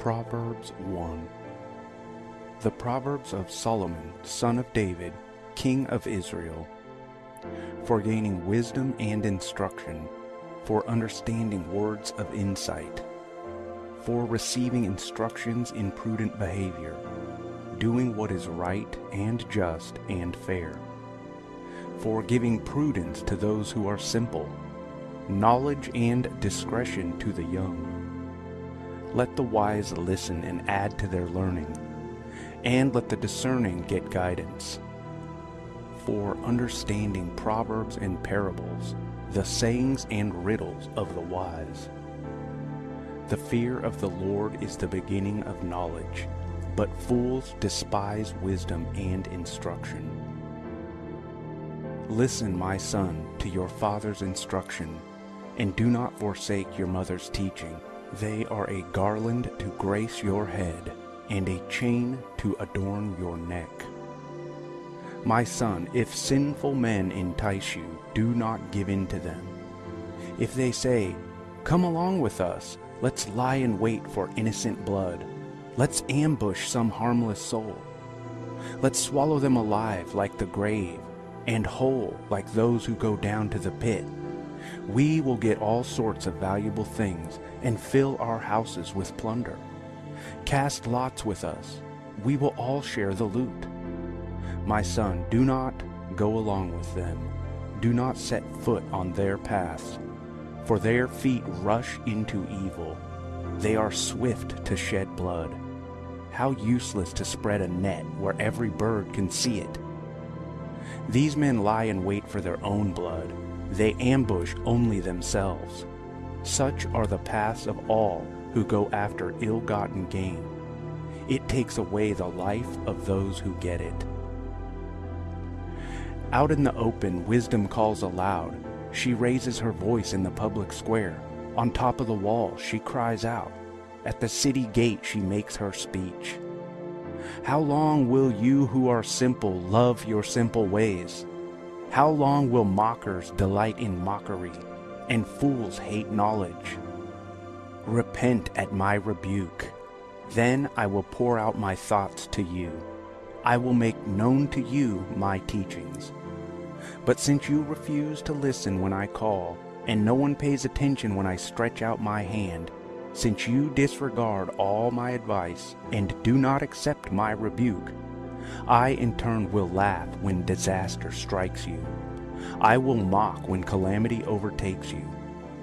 Proverbs 1 The Proverbs of Solomon, son of David, king of Israel, for gaining wisdom and instruction, for understanding words of insight, for receiving instructions in prudent behavior, doing what is right and just and fair, for giving prudence to those who are simple, knowledge and discretion to the young. Let the wise listen and add to their learning, and let the discerning get guidance. For understanding proverbs and parables, the sayings and riddles of the wise. The fear of the Lord is the beginning of knowledge, but fools despise wisdom and instruction. Listen, my son, to your father's instruction, and do not forsake your mother's teaching. They are a garland to grace your head, and a chain to adorn your neck. My son, if sinful men entice you, do not give in to them. If they say, Come along with us, let's lie in wait for innocent blood. Let's ambush some harmless soul. Let's swallow them alive like the grave, and whole like those who go down to the pit. We will get all sorts of valuable things and fill our houses with plunder. Cast lots with us. We will all share the loot. My son, do not go along with them. Do not set foot on their paths, for their feet rush into evil. They are swift to shed blood. How useless to spread a net where every bird can see it. These men lie in wait for their own blood. They ambush only themselves. Such are the paths of all who go after ill-gotten gain. It takes away the life of those who get it. Out in the open, wisdom calls aloud. She raises her voice in the public square. On top of the wall, she cries out. At the city gate, she makes her speech. How long will you who are simple love your simple ways? How long will mockers delight in mockery, and fools hate knowledge? Repent at my rebuke. Then I will pour out my thoughts to you. I will make known to you my teachings. But since you refuse to listen when I call, and no one pays attention when I stretch out my hand, since you disregard all my advice and do not accept my rebuke, I in turn will laugh when disaster strikes you. I will mock when calamity overtakes you.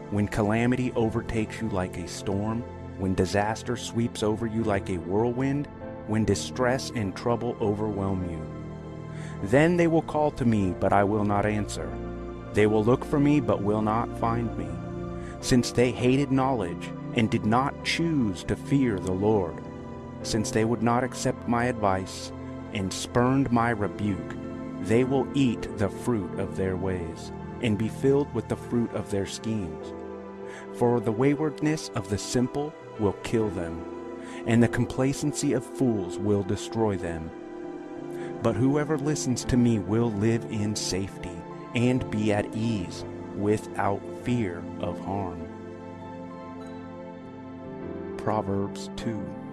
When calamity overtakes you like a storm, when disaster sweeps over you like a whirlwind, when distress and trouble overwhelm you. Then they will call to me, but I will not answer. They will look for me, but will not find me, since they hated knowledge and did not choose to fear the Lord, since they would not accept my advice and spurned my rebuke. They will eat the fruit of their ways, and be filled with the fruit of their schemes. For the waywardness of the simple will kill them, and the complacency of fools will destroy them. But whoever listens to me will live in safety and be at ease without fear of harm. Proverbs 2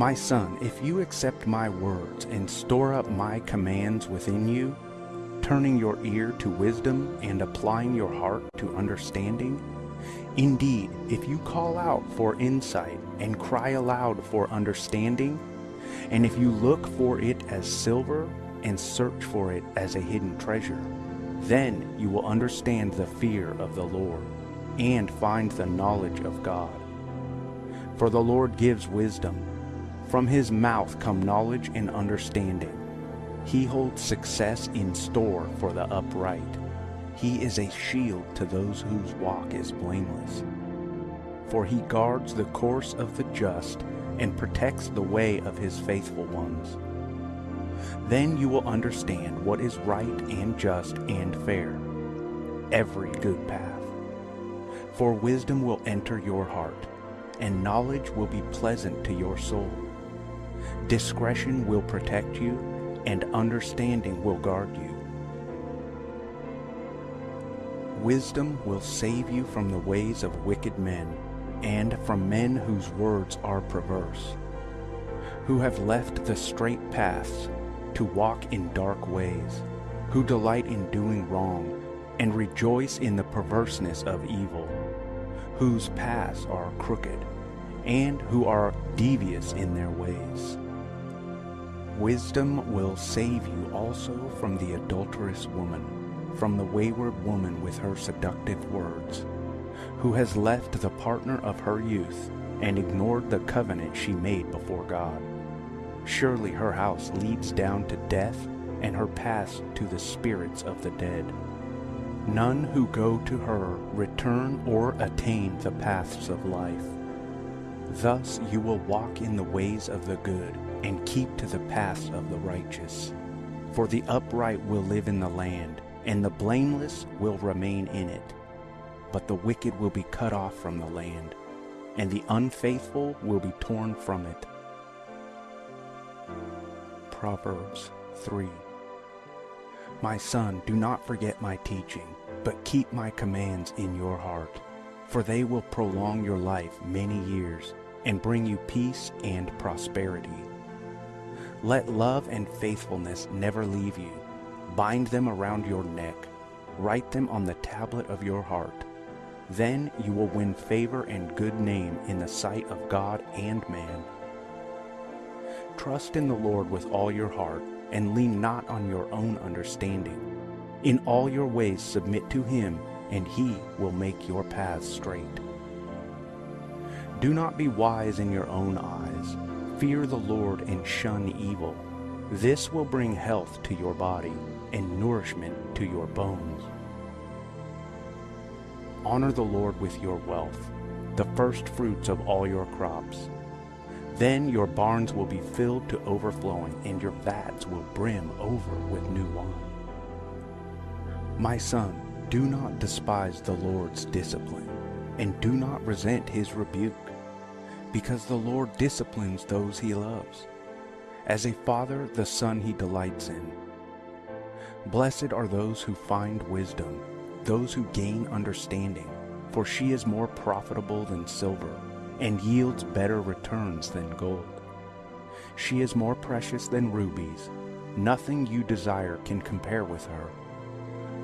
My son, if you accept my words and store up my commands within you, turning your ear to wisdom and applying your heart to understanding, indeed, if you call out for insight and cry aloud for understanding, and if you look for it as silver and search for it as a hidden treasure, then you will understand the fear of the Lord and find the knowledge of God. For the Lord gives wisdom. From his mouth come knowledge and understanding. He holds success in store for the upright. He is a shield to those whose walk is blameless. For he guards the course of the just and protects the way of his faithful ones. Then you will understand what is right and just and fair, every good path. For wisdom will enter your heart, and knowledge will be pleasant to your soul. Discretion will protect you, and understanding will guard you. Wisdom will save you from the ways of wicked men, and from men whose words are perverse, who have left the straight paths to walk in dark ways, who delight in doing wrong and rejoice in the perverseness of evil, whose paths are crooked, and who are devious in their ways. Wisdom will save you also from the adulterous woman, from the wayward woman with her seductive words, who has left the partner of her youth and ignored the covenant she made before God. Surely her house leads down to death, and her paths to the spirits of the dead. None who go to her return or attain the paths of life. Thus you will walk in the ways of the good and keep to the paths of the righteous. For the upright will live in the land, and the blameless will remain in it. But the wicked will be cut off from the land, and the unfaithful will be torn from it. Proverbs 3 My son, do not forget my teaching, but keep my commands in your heart, for they will prolong your life many years and bring you peace and prosperity. Let love and faithfulness never leave you. Bind them around your neck. Write them on the tablet of your heart. Then you will win favor and good name in the sight of God and man. Trust in the Lord with all your heart, and lean not on your own understanding. In all your ways submit to him, and he will make your paths straight. Do not be wise in your own eyes. Fear the Lord and shun evil. This will bring health to your body and nourishment to your bones. Honor the Lord with your wealth, the first fruits of all your crops. Then your barns will be filled to overflowing, and your vats will brim over with new wine. My son, do not despise the Lord's discipline, and do not resent his rebuke because the Lord disciplines those he loves. As a father, the son he delights in. Blessed are those who find wisdom, those who gain understanding, for she is more profitable than silver, and yields better returns than gold. She is more precious than rubies. Nothing you desire can compare with her.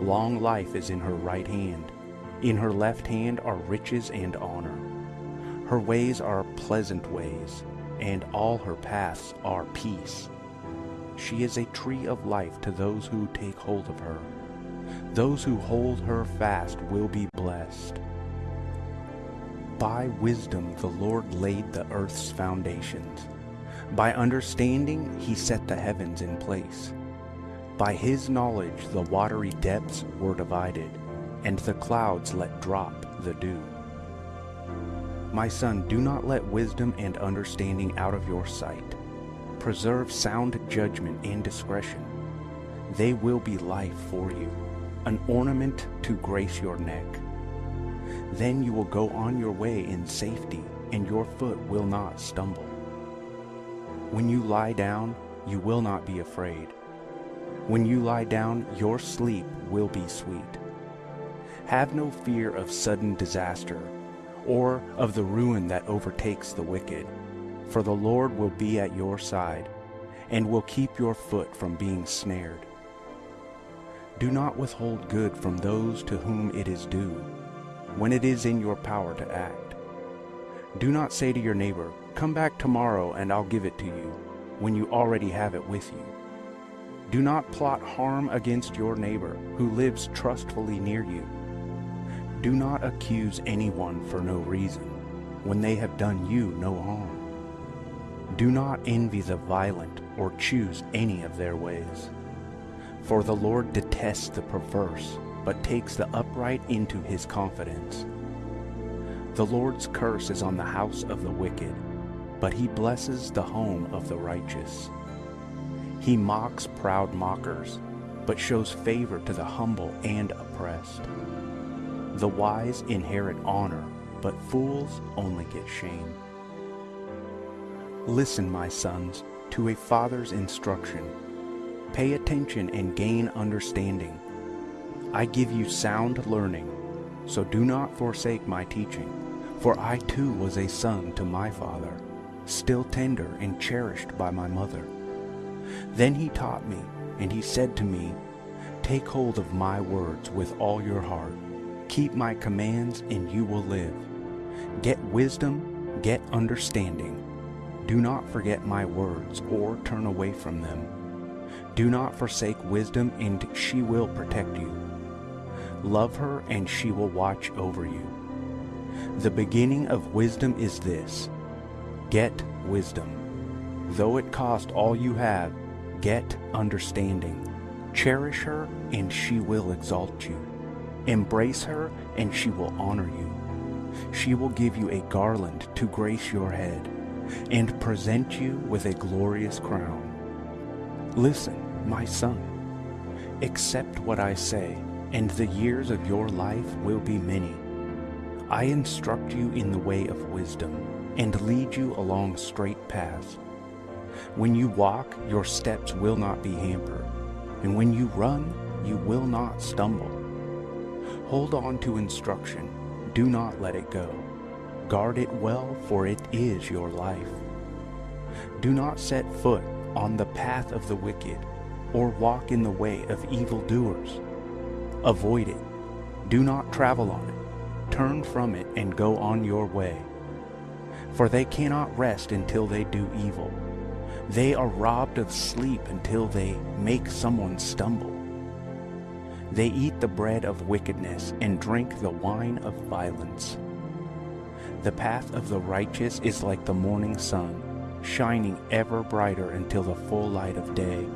Long life is in her right hand. In her left hand are riches and honor. Her ways are pleasant ways, and all her paths are peace. She is a tree of life to those who take hold of her. Those who hold her fast will be blessed. By wisdom the Lord laid the earth's foundations. By understanding he set the heavens in place. By his knowledge the watery depths were divided, and the clouds let drop the dew. My son, do not let wisdom and understanding out of your sight. Preserve sound judgment and discretion. They will be life for you, an ornament to grace your neck. Then you will go on your way in safety, and your foot will not stumble. When you lie down, you will not be afraid. When you lie down, your sleep will be sweet. Have no fear of sudden disaster or of the ruin that overtakes the wicked. For the Lord will be at your side, and will keep your foot from being snared. Do not withhold good from those to whom it is due, when it is in your power to act. Do not say to your neighbor, Come back tomorrow and I'll give it to you, when you already have it with you. Do not plot harm against your neighbor who lives trustfully near you. Do not accuse anyone for no reason, when they have done you no harm. Do not envy the violent or choose any of their ways. For the Lord detests the perverse, but takes the upright into his confidence. The Lord's curse is on the house of the wicked, but he blesses the home of the righteous. He mocks proud mockers, but shows favor to the humble and oppressed. The wise inherit honor, but fools only get shame. Listen, my sons, to a father's instruction. Pay attention and gain understanding. I give you sound learning, so do not forsake my teaching, For I too was a son to my father, still tender and cherished by my mother. Then he taught me, and he said to me, Take hold of my words with all your heart. Keep my commands, and you will live. Get wisdom, get understanding. Do not forget my words or turn away from them. Do not forsake wisdom, and she will protect you. Love her, and she will watch over you. The beginning of wisdom is this get wisdom. Though it cost all you have, get understanding. Cherish her, and she will exalt you. Embrace her, and she will honor you. She will give you a garland to grace your head, and present you with a glorious crown. Listen, my son. Accept what I say, and the years of your life will be many. I instruct you in the way of wisdom, and lead you along straight paths. When you walk, your steps will not be hampered, and when you run, you will not stumble. Hold on to instruction, do not let it go. Guard it well, for it is your life. Do not set foot on the path of the wicked, or walk in the way of evildoers. Avoid it. Do not travel on it. Turn from it and go on your way. For they cannot rest until they do evil. They are robbed of sleep until they make someone stumble. They eat the bread of wickedness and drink the wine of violence. The path of the righteous is like the morning sun, shining ever brighter until the full light of day.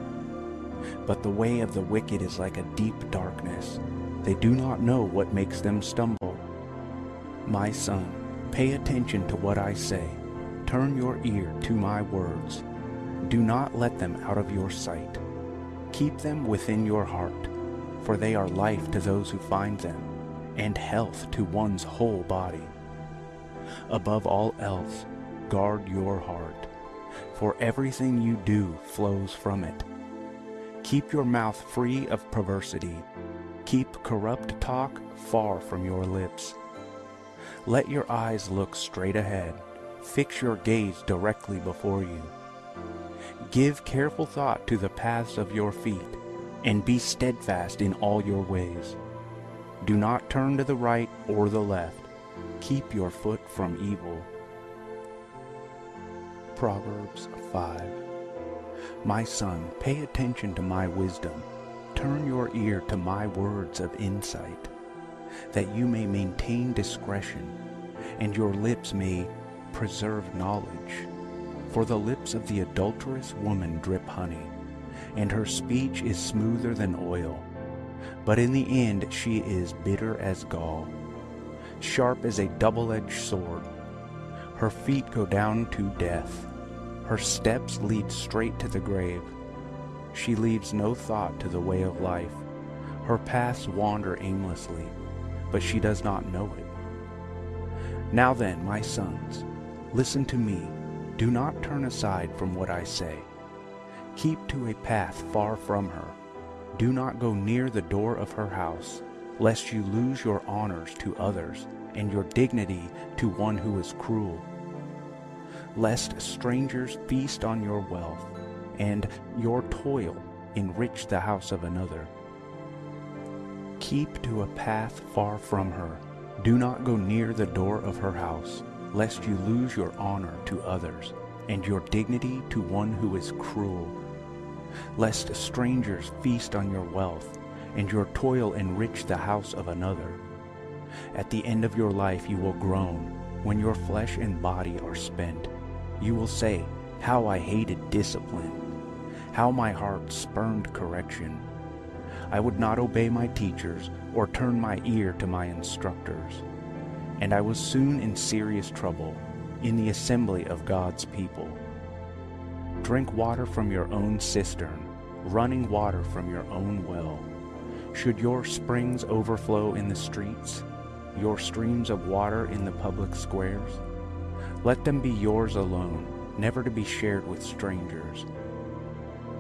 But the way of the wicked is like a deep darkness. They do not know what makes them stumble. My son, pay attention to what I say. Turn your ear to my words. Do not let them out of your sight. Keep them within your heart, for they are life to those who find them, and health to one's whole body. Above all else, guard your heart, for everything you do flows from it. Keep your mouth free of perversity. Keep corrupt talk far from your lips. Let your eyes look straight ahead. Fix your gaze directly before you. Give careful thought to the paths of your feet, and be steadfast in all your ways. Do not turn to the right or the left. Keep your foot from evil. Proverbs 5 My son, pay attention to my wisdom. Turn your ear to my words of insight, that you may maintain discretion, and your lips may preserve knowledge. For the lips of the adulterous woman drip honey, and her speech is smoother than oil. But in the end she is bitter as gall, sharp as a double-edged sword. Her feet go down to death. Her steps lead straight to the grave. She leaves no thought to the way of life. Her paths wander aimlessly, but she does not know it. Now then, my sons, listen to me. Do not turn aside from what I say. Keep to a path far from her. Do not go near the door of her house, lest you lose your honors to others and your dignity to one who is cruel. Lest strangers feast on your wealth, and your toil enrich the house of another. Keep to a path far from her. Do not go near the door of her house, lest you lose your honor to others, and your dignity to one who is cruel. Lest strangers feast on your wealth, and your toil enrich the house of another. At the end of your life you will groan, when your flesh and body are spent. You will say, How I hated discipline! How my heart spurned correction! I would not obey my teachers or turn my ear to my instructors. And I was soon in serious trouble in the assembly of God's people. Drink water from your own cistern, running water from your own well. Should your springs overflow in the streets, your streams of water in the public squares? Let them be yours alone, never to be shared with strangers.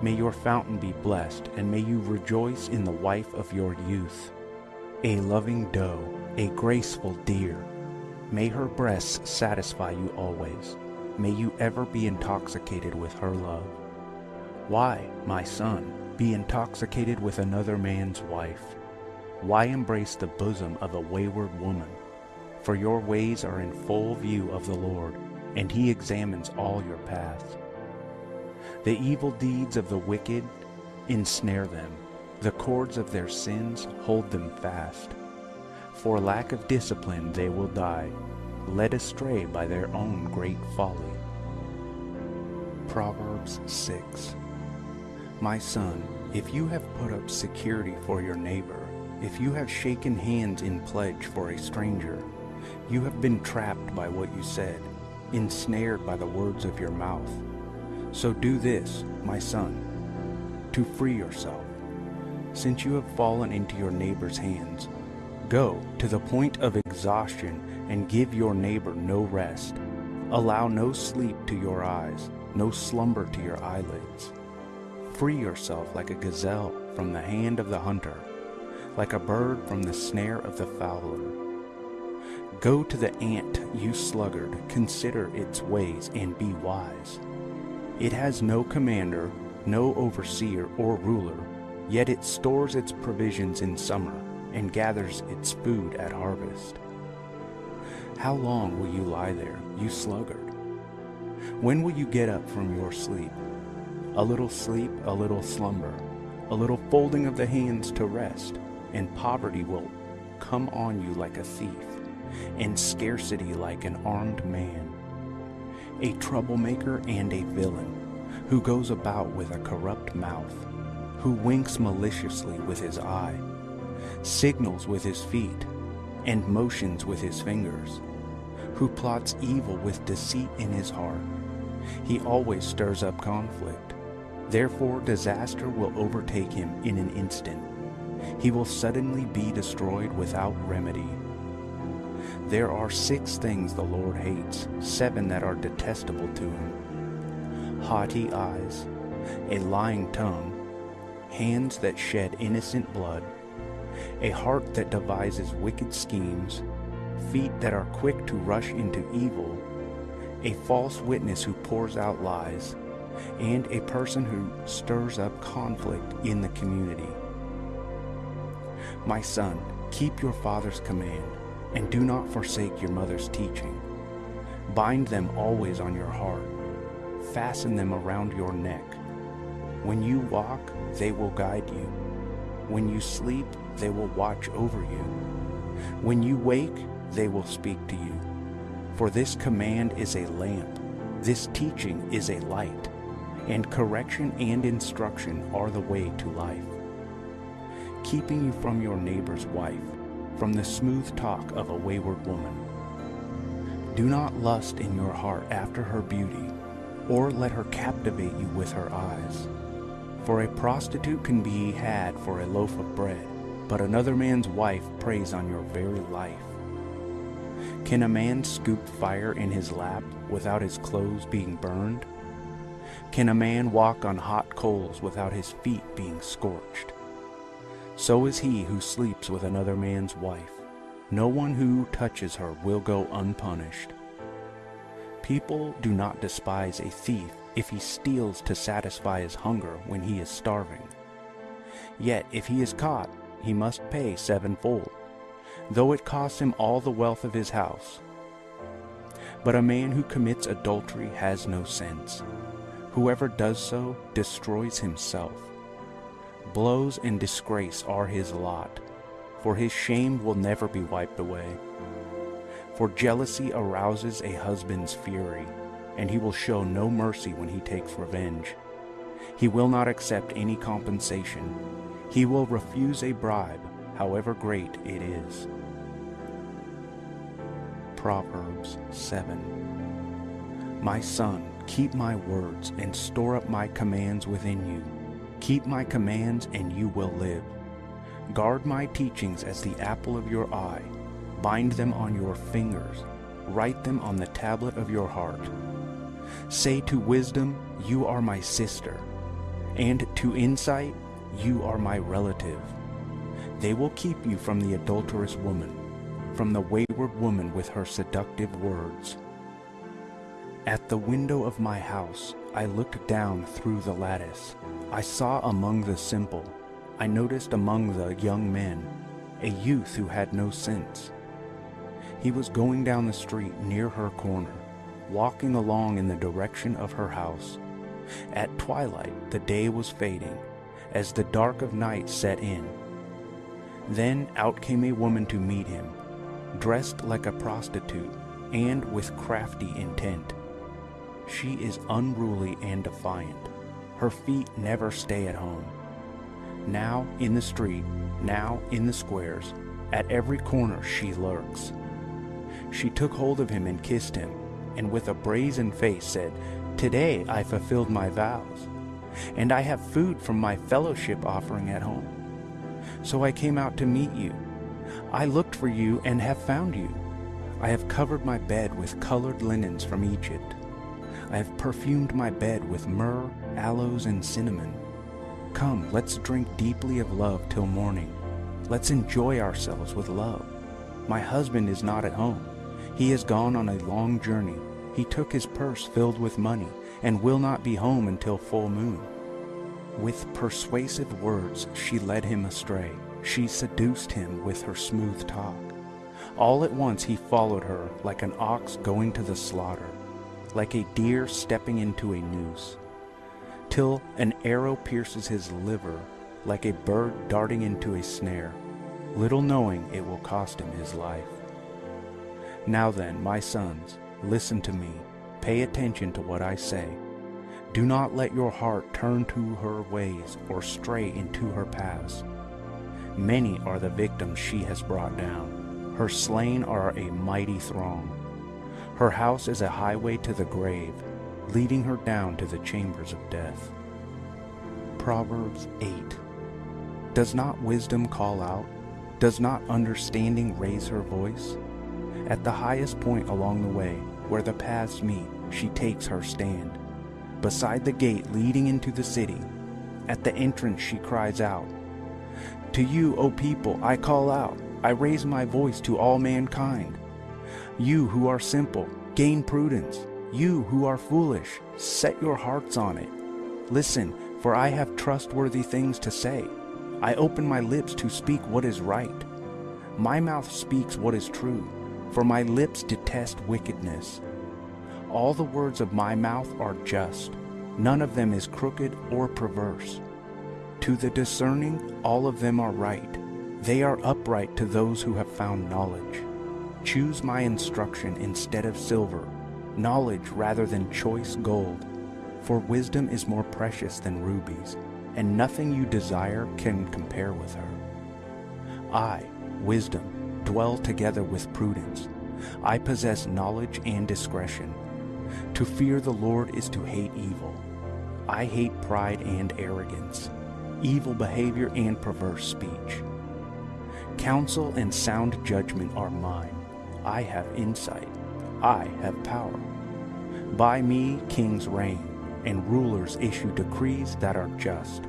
May your fountain be blessed, and may you rejoice in the wife of your youth, a loving doe, a graceful deer, May her breasts satisfy you always. May you ever be intoxicated with her love. Why, my son, be intoxicated with another man's wife? Why embrace the bosom of a wayward woman? For your ways are in full view of the Lord, and he examines all your paths. The evil deeds of the wicked ensnare them. The cords of their sins hold them fast. For lack of discipline they will die, led astray by their own great folly. Proverbs 6 My son, if you have put up security for your neighbor, if you have shaken hands in pledge for a stranger, you have been trapped by what you said, ensnared by the words of your mouth. So do this, my son, to free yourself. Since you have fallen into your neighbor's hands, Go to the point of exhaustion and give your neighbor no rest. Allow no sleep to your eyes, no slumber to your eyelids. Free yourself like a gazelle from the hand of the hunter, like a bird from the snare of the fowler. Go to the ant, you sluggard, consider its ways and be wise. It has no commander, no overseer or ruler, yet it stores its provisions in summer and gathers its food at harvest. How long will you lie there, you sluggard? When will you get up from your sleep? A little sleep, a little slumber, a little folding of the hands to rest, and poverty will come on you like a thief, and scarcity like an armed man. A troublemaker and a villain, who goes about with a corrupt mouth, who winks maliciously with his eye, signals with his feet, and motions with his fingers, who plots evil with deceit in his heart. He always stirs up conflict. Therefore disaster will overtake him in an instant. He will suddenly be destroyed without remedy. There are six things the Lord hates, seven that are detestable to him. Haughty eyes, a lying tongue, hands that shed innocent blood, a heart that devises wicked schemes, feet that are quick to rush into evil, a false witness who pours out lies, and a person who stirs up conflict in the community. My son, keep your father's command, and do not forsake your mother's teaching. Bind them always on your heart, fasten them around your neck. When you walk, they will guide you. When you sleep, they will watch over you. When you wake, they will speak to you. For this command is a lamp, this teaching is a light, and correction and instruction are the way to life. Keeping you from your neighbor's wife, from the smooth talk of a wayward woman. Do not lust in your heart after her beauty, or let her captivate you with her eyes. For a prostitute can be had for a loaf of bread, but another man's wife preys on your very life. Can a man scoop fire in his lap without his clothes being burned? Can a man walk on hot coals without his feet being scorched? So is he who sleeps with another man's wife. No one who touches her will go unpunished. People do not despise a thief if he steals to satisfy his hunger when he is starving. Yet if he is caught, he must pay sevenfold, though it costs him all the wealth of his house. But a man who commits adultery has no sense. Whoever does so destroys himself. Blows and disgrace are his lot, for his shame will never be wiped away. For jealousy arouses a husband's fury, and he will show no mercy when he takes revenge. He will not accept any compensation, he will refuse a bribe, however great it is. Proverbs 7 My son, keep my words and store up my commands within you. Keep my commands and you will live. Guard my teachings as the apple of your eye. Bind them on your fingers. Write them on the tablet of your heart. Say to wisdom, You are my sister, and to insight, you are my relative. They will keep you from the adulterous woman, from the wayward woman with her seductive words. At the window of my house, I looked down through the lattice. I saw among the simple, I noticed among the young men, a youth who had no sense. He was going down the street near her corner, walking along in the direction of her house. At twilight, the day was fading, as the dark of night set in. Then out came a woman to meet him, dressed like a prostitute and with crafty intent. She is unruly and defiant. Her feet never stay at home. Now in the street, now in the squares, at every corner she lurks. She took hold of him and kissed him, and with a brazen face said, Today I fulfilled my vows, and I have food from my fellowship offering at home. So I came out to meet you. I looked for you and have found you. I have covered my bed with colored linens from Egypt. I have perfumed my bed with myrrh, aloes, and cinnamon. Come, let's drink deeply of love till morning. Let's enjoy ourselves with love. My husband is not at home. He has gone on a long journey. He took his purse filled with money and will not be home until full moon. With persuasive words she led him astray. She seduced him with her smooth talk. All at once he followed her like an ox going to the slaughter like a deer stepping into a noose, till an arrow pierces his liver like a bird darting into a snare, little knowing it will cost him his life. Now then, my sons, listen to me, pay attention to what I say. Do not let your heart turn to her ways or stray into her paths. Many are the victims she has brought down. Her slain are a mighty throng. Her house is a highway to the grave, leading her down to the chambers of death. Proverbs 8 Does not wisdom call out? Does not understanding raise her voice? At the highest point along the way, where the paths meet, she takes her stand. Beside the gate leading into the city, at the entrance she cries out, To you, O people, I call out, I raise my voice to all mankind. You who are simple, gain prudence. You who are foolish, set your hearts on it. Listen, for I have trustworthy things to say. I open my lips to speak what is right. My mouth speaks what is true, for my lips detest wickedness. All the words of my mouth are just. None of them is crooked or perverse. To the discerning, all of them are right. They are upright to those who have found knowledge. Choose my instruction instead of silver, knowledge rather than choice gold. For wisdom is more precious than rubies, and nothing you desire can compare with her. I, wisdom, dwell together with prudence. I possess knowledge and discretion. To fear the Lord is to hate evil. I hate pride and arrogance, evil behavior and perverse speech. Counsel and sound judgment are mine. I have insight. I have power. By me kings reign, and rulers issue decrees that are just.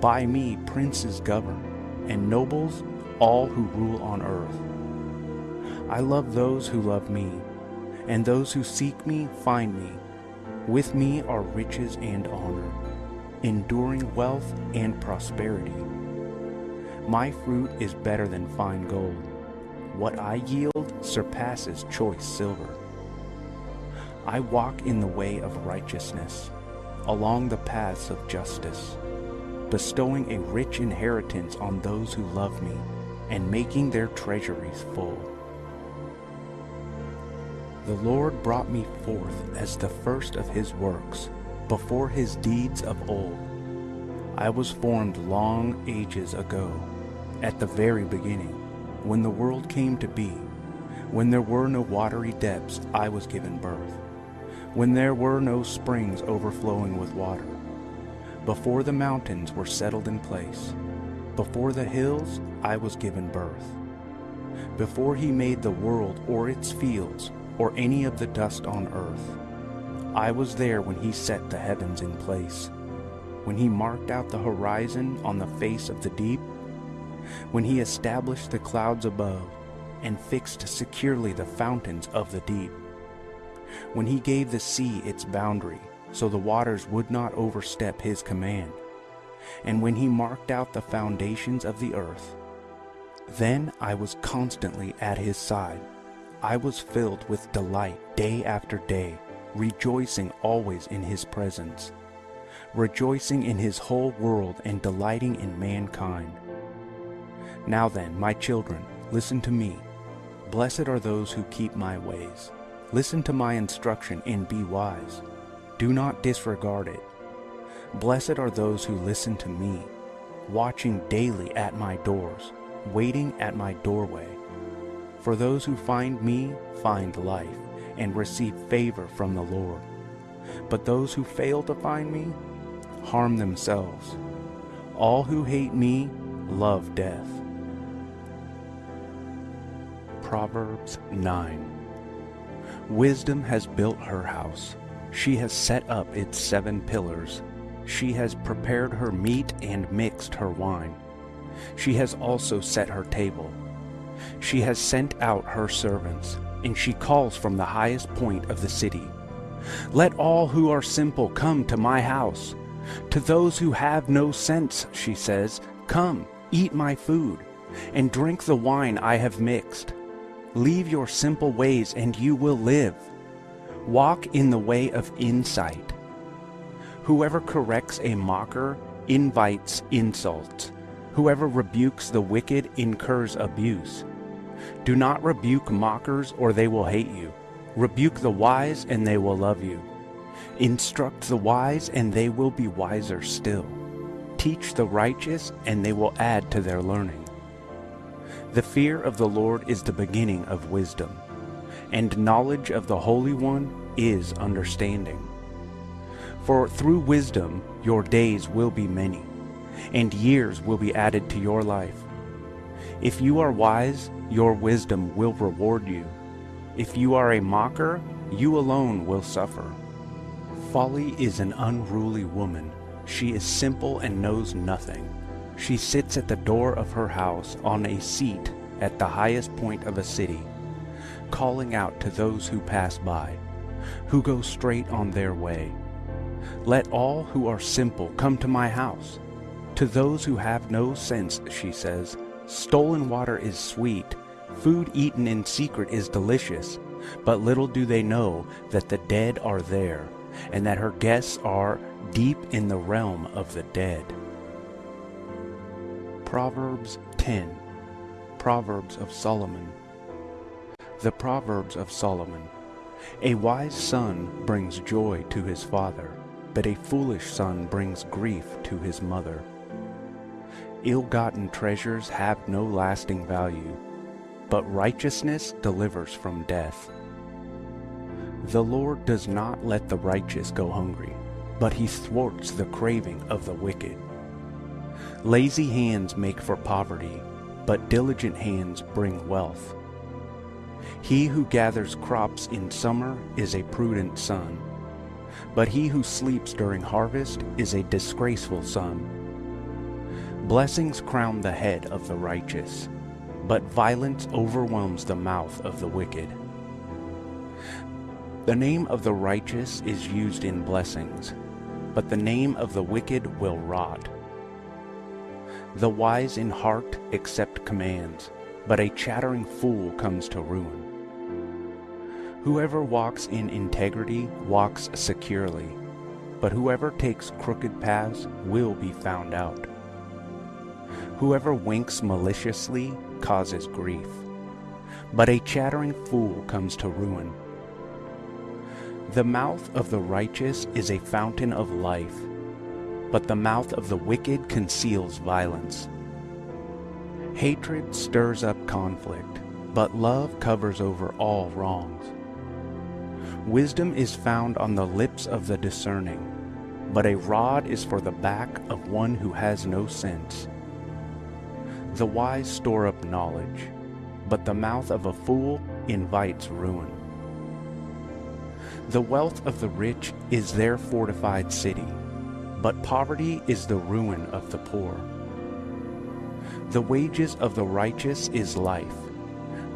By me princes govern, and nobles all who rule on earth. I love those who love me, and those who seek me find me. With me are riches and honor, enduring wealth and prosperity. My fruit is better than fine gold what I yield surpasses choice silver. I walk in the way of righteousness, along the paths of justice, bestowing a rich inheritance on those who love me, and making their treasuries full. The Lord brought me forth as the first of his works, before his deeds of old. I was formed long ages ago, at the very beginning when the world came to be, when there were no watery depths, I was given birth, when there were no springs overflowing with water, before the mountains were settled in place, before the hills, I was given birth, before he made the world or its fields or any of the dust on earth. I was there when he set the heavens in place, when he marked out the horizon on the face of the deep when he established the clouds above, and fixed securely the fountains of the deep. When he gave the sea its boundary, so the waters would not overstep his command, and when he marked out the foundations of the earth, then I was constantly at his side. I was filled with delight day after day, rejoicing always in his presence, rejoicing in his whole world and delighting in mankind. Now then, my children, listen to me. Blessed are those who keep my ways. Listen to my instruction and be wise. Do not disregard it. Blessed are those who listen to me, watching daily at my doors, waiting at my doorway. For those who find me find life and receive favor from the Lord. But those who fail to find me harm themselves. All who hate me love death. Proverbs 9 Wisdom has built her house. She has set up its seven pillars. She has prepared her meat and mixed her wine. She has also set her table. She has sent out her servants, and she calls from the highest point of the city. Let all who are simple come to my house. To those who have no sense, she says, Come, eat my food, and drink the wine I have mixed. Leave your simple ways, and you will live. Walk in the way of insight. Whoever corrects a mocker invites insult. Whoever rebukes the wicked incurs abuse. Do not rebuke mockers, or they will hate you. Rebuke the wise, and they will love you. Instruct the wise, and they will be wiser still. Teach the righteous, and they will add to their learning. The fear of the Lord is the beginning of wisdom, and knowledge of the Holy One is understanding. For through wisdom your days will be many, and years will be added to your life. If you are wise, your wisdom will reward you. If you are a mocker, you alone will suffer. Folly is an unruly woman. She is simple and knows nothing. She sits at the door of her house on a seat at the highest point of a city, calling out to those who pass by, who go straight on their way. Let all who are simple come to my house. To those who have no sense, she says, stolen water is sweet, food eaten in secret is delicious, but little do they know that the dead are there, and that her guests are deep in the realm of the dead. Proverbs 10 Proverbs of Solomon The Proverbs of Solomon A wise son brings joy to his father, but a foolish son brings grief to his mother. Ill-gotten treasures have no lasting value, but righteousness delivers from death. The Lord does not let the righteous go hungry, but he thwarts the craving of the wicked. Lazy hands make for poverty, but diligent hands bring wealth. He who gathers crops in summer is a prudent son, but he who sleeps during harvest is a disgraceful son. Blessings crown the head of the righteous, but violence overwhelms the mouth of the wicked. The name of the righteous is used in blessings, but the name of the wicked will rot. The wise in heart accept commands, but a chattering fool comes to ruin. Whoever walks in integrity walks securely, but whoever takes crooked paths will be found out. Whoever winks maliciously causes grief, but a chattering fool comes to ruin. The mouth of the righteous is a fountain of life, but the mouth of the wicked conceals violence. Hatred stirs up conflict, but love covers over all wrongs. Wisdom is found on the lips of the discerning, but a rod is for the back of one who has no sense. The wise store up knowledge, but the mouth of a fool invites ruin. The wealth of the rich is their fortified city, but poverty is the ruin of the poor. The wages of the righteous is life,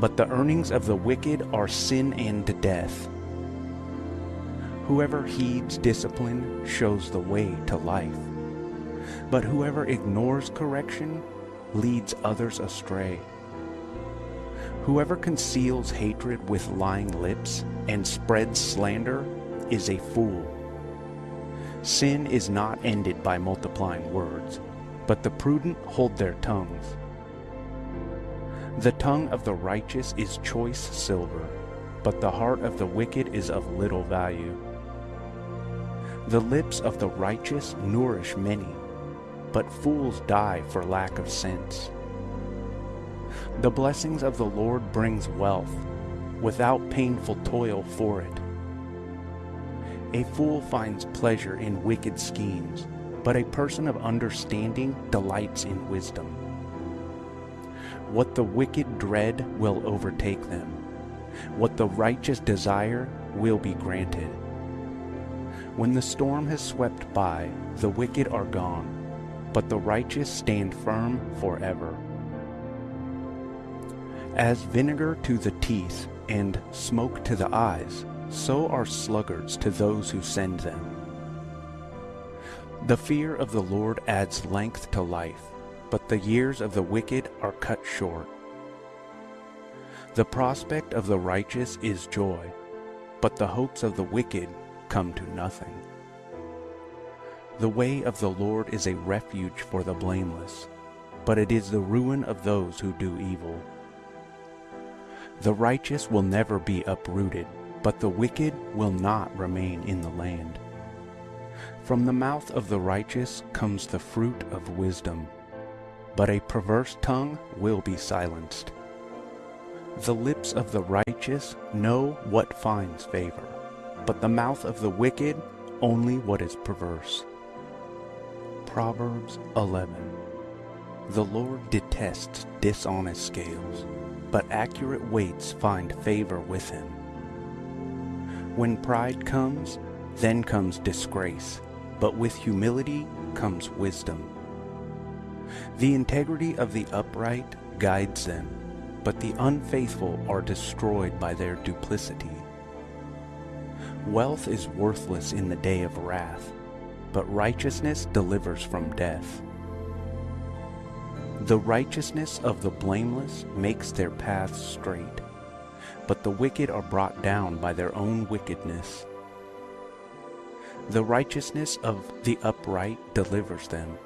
But the earnings of the wicked are sin and death. Whoever heeds discipline shows the way to life. But whoever ignores correction leads others astray. Whoever conceals hatred with lying lips and spreads slander is a fool. Sin is not ended by multiplying words, but the prudent hold their tongues. The tongue of the righteous is choice silver, but the heart of the wicked is of little value. The lips of the righteous nourish many, but fools die for lack of sense. The blessings of the Lord brings wealth, without painful toil for it. A fool finds pleasure in wicked schemes, but a person of understanding delights in wisdom. What the wicked dread will overtake them. What the righteous desire will be granted. When the storm has swept by, the wicked are gone, but the righteous stand firm forever. As vinegar to the teeth and smoke to the eyes, so are sluggards to those who send them. The fear of the Lord adds length to life, but the years of the wicked are cut short. The prospect of the righteous is joy, but the hopes of the wicked come to nothing. The way of the Lord is a refuge for the blameless, but it is the ruin of those who do evil. The righteous will never be uprooted, but the wicked will not remain in the land. From the mouth of the righteous comes the fruit of wisdom, but a perverse tongue will be silenced. The lips of the righteous know what finds favor, but the mouth of the wicked only what is perverse. Proverbs 11 The Lord detests dishonest scales, but accurate weights find favor with him. When pride comes, then comes disgrace, but with humility comes wisdom. The integrity of the upright guides them, but the unfaithful are destroyed by their duplicity. Wealth is worthless in the day of wrath, but righteousness delivers from death. The righteousness of the blameless makes their paths straight, but the wicked are brought down by their own wickedness. The righteousness of the upright delivers them,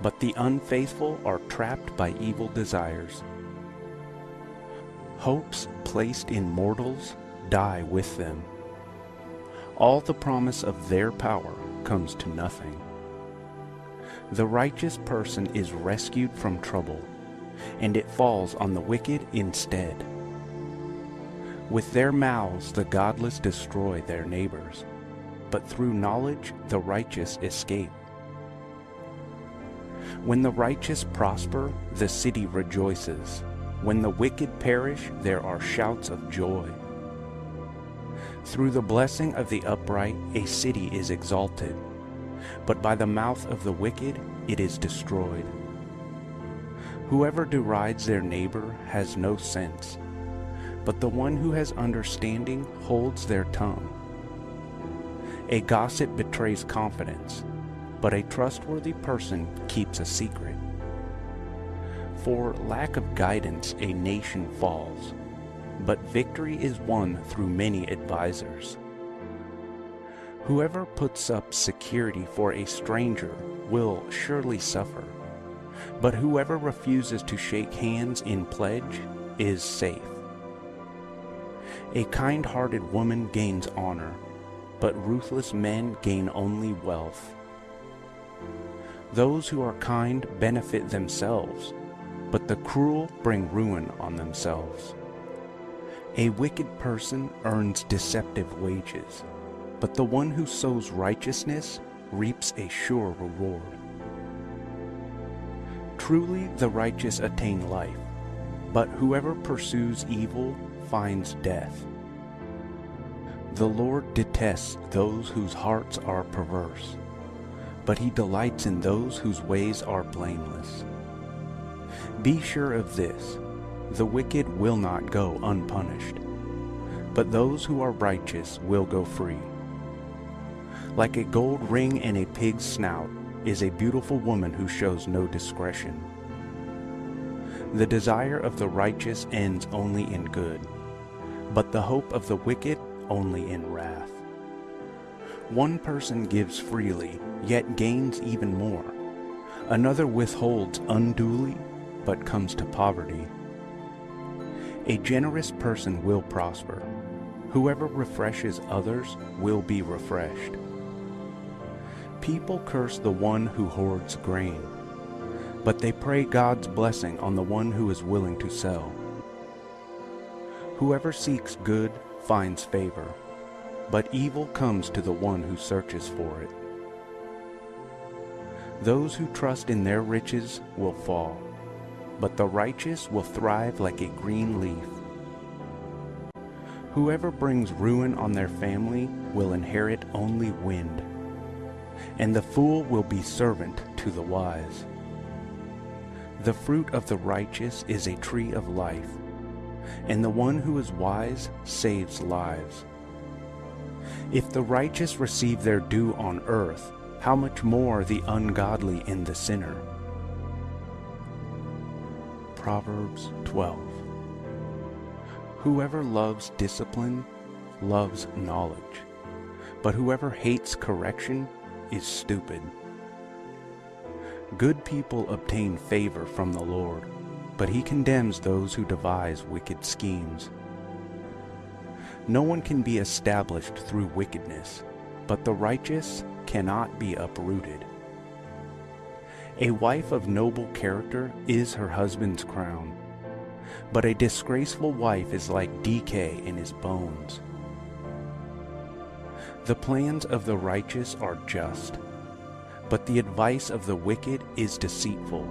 but the unfaithful are trapped by evil desires. Hopes placed in mortals die with them. All the promise of their power comes to nothing. The righteous person is rescued from trouble, and it falls on the wicked instead. With their mouths the godless destroy their neighbors, but through knowledge the righteous escape. When the righteous prosper, the city rejoices. When the wicked perish, there are shouts of joy. Through the blessing of the upright, a city is exalted, but by the mouth of the wicked it is destroyed. Whoever derides their neighbor has no sense, but the one who has understanding holds their tongue. A gossip betrays confidence, but a trustworthy person keeps a secret. For lack of guidance a nation falls, but victory is won through many advisers. Whoever puts up security for a stranger will surely suffer, but whoever refuses to shake hands in pledge is safe. A kind-hearted woman gains honor, but ruthless men gain only wealth. Those who are kind benefit themselves, but the cruel bring ruin on themselves. A wicked person earns deceptive wages, but the one who sows righteousness reaps a sure reward. Truly the righteous attain life, but whoever pursues evil finds death. The Lord detests those whose hearts are perverse, but he delights in those whose ways are blameless. Be sure of this, The wicked will not go unpunished, but those who are righteous will go free. Like a gold ring in a pig's snout is a beautiful woman who shows no discretion. The desire of the righteous ends only in good, but the hope of the wicked only in wrath. One person gives freely, yet gains even more. Another withholds unduly, but comes to poverty. A generous person will prosper. Whoever refreshes others will be refreshed. People curse the one who hoards grain, but they pray God's blessing on the one who is willing to sell. Whoever seeks good finds favor, but evil comes to the one who searches for it. Those who trust in their riches will fall but the righteous will thrive like a green leaf. Whoever brings ruin on their family will inherit only wind, and the fool will be servant to the wise. The fruit of the righteous is a tree of life, and the one who is wise saves lives. If the righteous receive their due on earth, how much more the ungodly and the sinner? Proverbs 12. Whoever loves discipline loves knowledge, but whoever hates correction is stupid. Good people obtain favor from the Lord, but he condemns those who devise wicked schemes. No one can be established through wickedness, but the righteous cannot be uprooted. A wife of noble character is her husband's crown, but a disgraceful wife is like decay in his bones. The plans of the righteous are just, but the advice of the wicked is deceitful.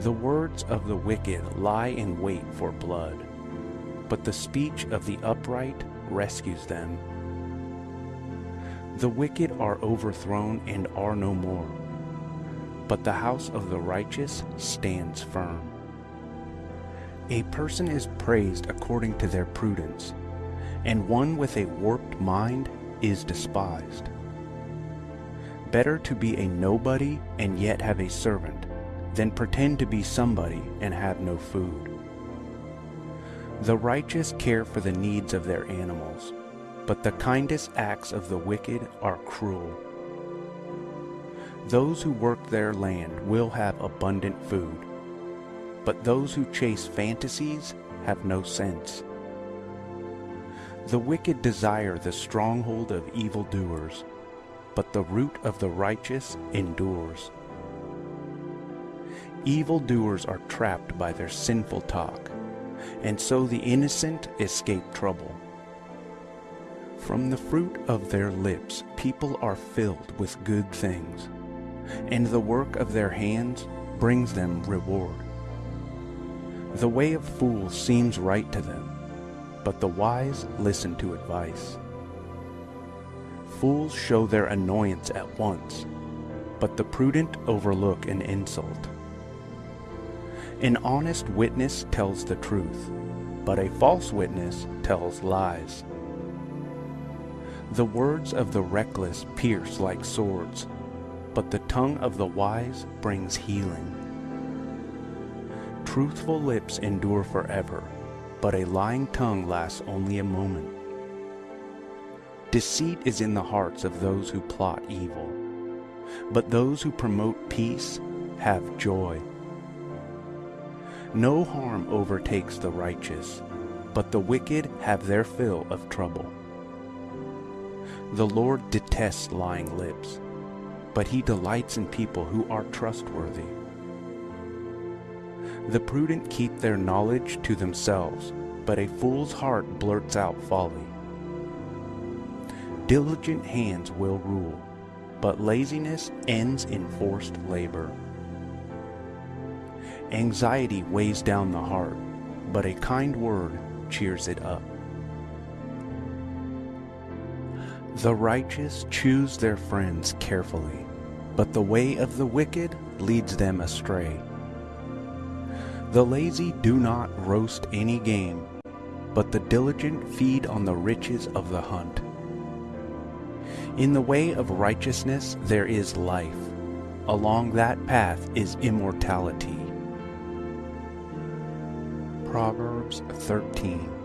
The words of the wicked lie in wait for blood, but the speech of the upright rescues them. The wicked are overthrown and are no more, but the house of the righteous stands firm. A person is praised according to their prudence, and one with a warped mind is despised. Better to be a nobody and yet have a servant, than pretend to be somebody and have no food. The righteous care for the needs of their animals, but the kindest acts of the wicked are cruel. Those who work their land will have abundant food, but those who chase fantasies have no sense. The wicked desire the stronghold of evildoers, but the root of the righteous endures. Evildoers are trapped by their sinful talk, and so the innocent escape trouble. From the fruit of their lips people are filled with good things, and the work of their hands brings them reward. The way of fools seems right to them, but the wise listen to advice. Fools show their annoyance at once, but the prudent overlook an insult. An honest witness tells the truth, but a false witness tells lies. The words of the reckless pierce like swords, but the tongue of the wise brings healing. Truthful lips endure forever, but a lying tongue lasts only a moment. Deceit is in the hearts of those who plot evil, but those who promote peace have joy. No harm overtakes the righteous, but the wicked have their fill of trouble. The Lord detests lying lips, but he delights in people who are trustworthy. The prudent keep their knowledge to themselves, but a fool's heart blurts out folly. Diligent hands will rule, but laziness ends in forced labor. Anxiety weighs down the heart, but a kind word cheers it up. The righteous choose their friends carefully, but the way of the wicked leads them astray. The lazy do not roast any game, but the diligent feed on the riches of the hunt. In the way of righteousness there is life. Along that path is immortality. Proverbs 13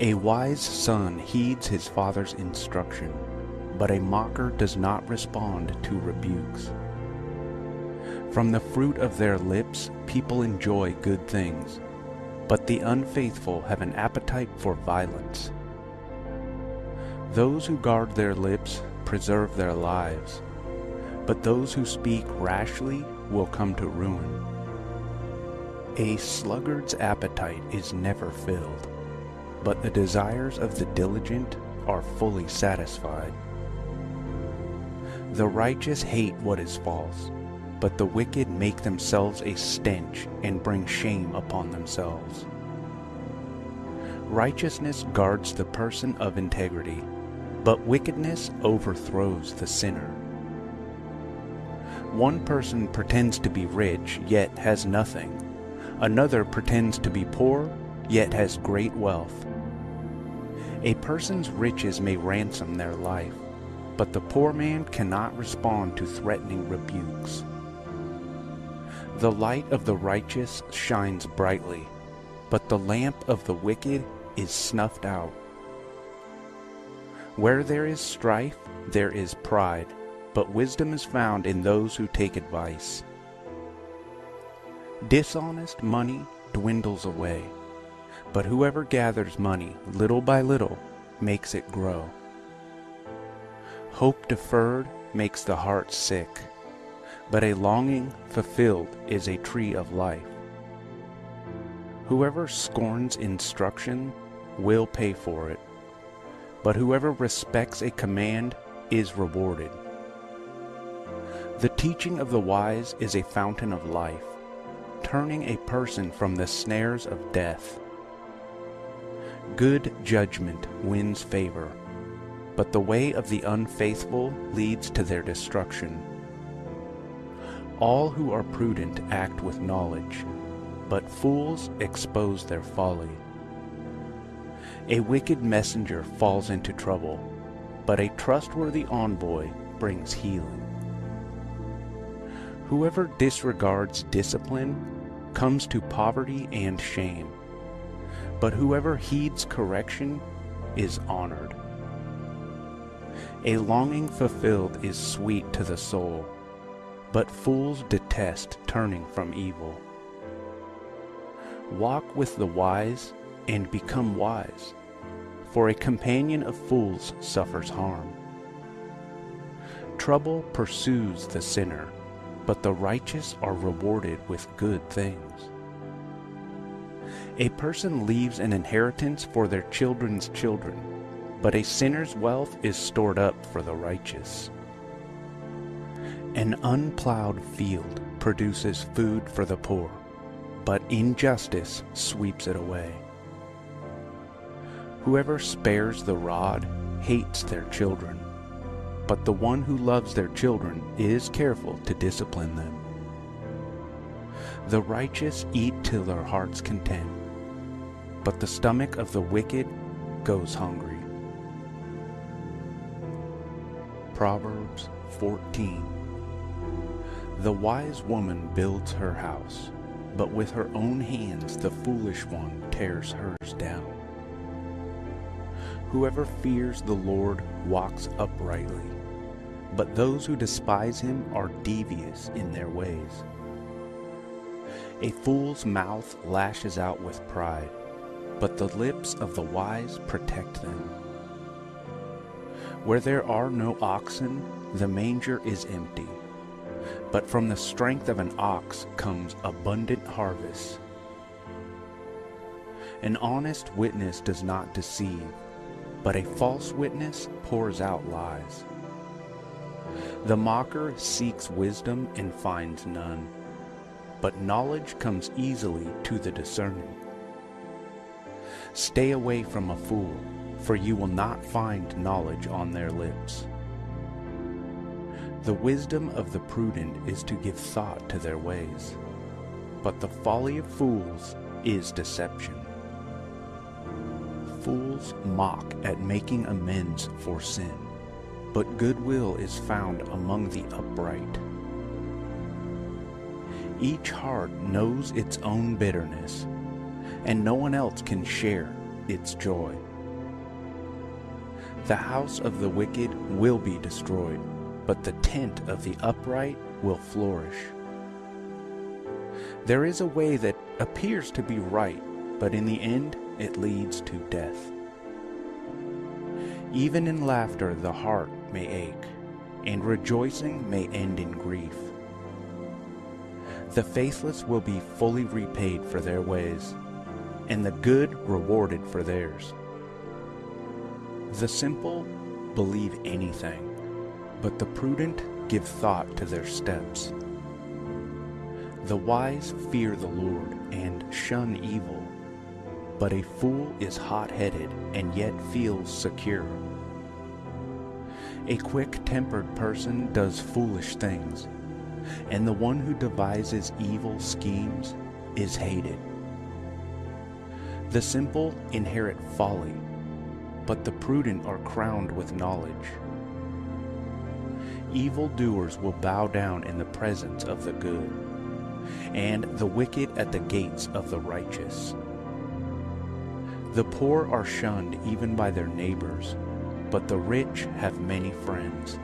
A wise son heeds his father's instruction, but a mocker does not respond to rebukes. From the fruit of their lips people enjoy good things, but the unfaithful have an appetite for violence. Those who guard their lips preserve their lives, but those who speak rashly will come to ruin. A sluggard's appetite is never filled, but the desires of the diligent are fully satisfied. The righteous hate what is false, but the wicked make themselves a stench and bring shame upon themselves. Righteousness guards the person of integrity, but wickedness overthrows the sinner. One person pretends to be rich, yet has nothing. Another pretends to be poor, yet has great wealth. A person's riches may ransom their life, but the poor man cannot respond to threatening rebukes. The light of the righteous shines brightly, but the lamp of the wicked is snuffed out. Where there is strife, there is pride, but wisdom is found in those who take advice. Dishonest money dwindles away, but whoever gathers money little by little makes it grow. Hope deferred makes the heart sick, but a longing fulfilled is a tree of life. Whoever scorns instruction will pay for it but whoever respects a command is rewarded. The teaching of the wise is a fountain of life, turning a person from the snares of death. Good judgment wins favor, but the way of the unfaithful leads to their destruction. All who are prudent act with knowledge, but fools expose their folly. A wicked messenger falls into trouble, but a trustworthy envoy brings healing. Whoever disregards discipline comes to poverty and shame, but whoever heeds correction is honored. A longing fulfilled is sweet to the soul, but fools detest turning from evil. Walk with the wise and become wise for a companion of fools suffers harm. Trouble pursues the sinner, but the righteous are rewarded with good things. A person leaves an inheritance for their children's children, but a sinner's wealth is stored up for the righteous. An unplowed field produces food for the poor, but injustice sweeps it away. Whoever spares the rod hates their children, but the one who loves their children is careful to discipline them. The righteous eat till their heart's content, but the stomach of the wicked goes hungry. Proverbs 14 The wise woman builds her house, but with her own hands the foolish one tears hers down. Whoever fears the Lord walks uprightly, but those who despise him are devious in their ways. A fool's mouth lashes out with pride, but the lips of the wise protect them. Where there are no oxen, the manger is empty, but from the strength of an ox comes abundant harvest. An honest witness does not deceive, but a false witness pours out lies. The mocker seeks wisdom and finds none, but knowledge comes easily to the discerning. Stay away from a fool, for you will not find knowledge on their lips. The wisdom of the prudent is to give thought to their ways, but the folly of fools is deception. Fools mock at making amends for sin, but goodwill is found among the upright. Each heart knows its own bitterness, and no one else can share its joy. The house of the wicked will be destroyed, but the tent of the upright will flourish. There is a way that appears to be right, but in the end it leads to death. Even in laughter the heart may ache, and rejoicing may end in grief. The faithless will be fully repaid for their ways, and the good rewarded for theirs. The simple believe anything, but the prudent give thought to their steps. The wise fear the Lord and shun evil, but a fool is hot-headed and yet feels secure. A quick-tempered person does foolish things, and the one who devises evil schemes is hated. The simple inherit folly, but the prudent are crowned with knowledge. Evil doers will bow down in the presence of the good, and the wicked at the gates of the righteous. The poor are shunned even by their neighbors, but the rich have many friends.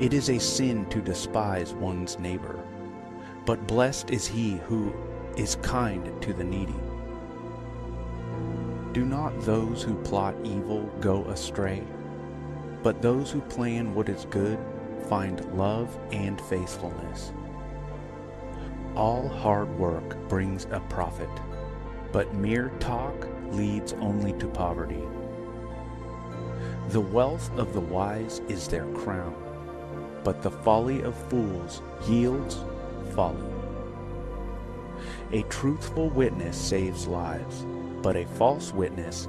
It is a sin to despise one's neighbor, but blessed is he who is kind to the needy. Do not those who plot evil go astray, but those who plan what is good find love and faithfulness. All hard work brings a profit, but mere talk leads only to poverty. The wealth of the wise is their crown, but the folly of fools yields folly. A truthful witness saves lives, but a false witness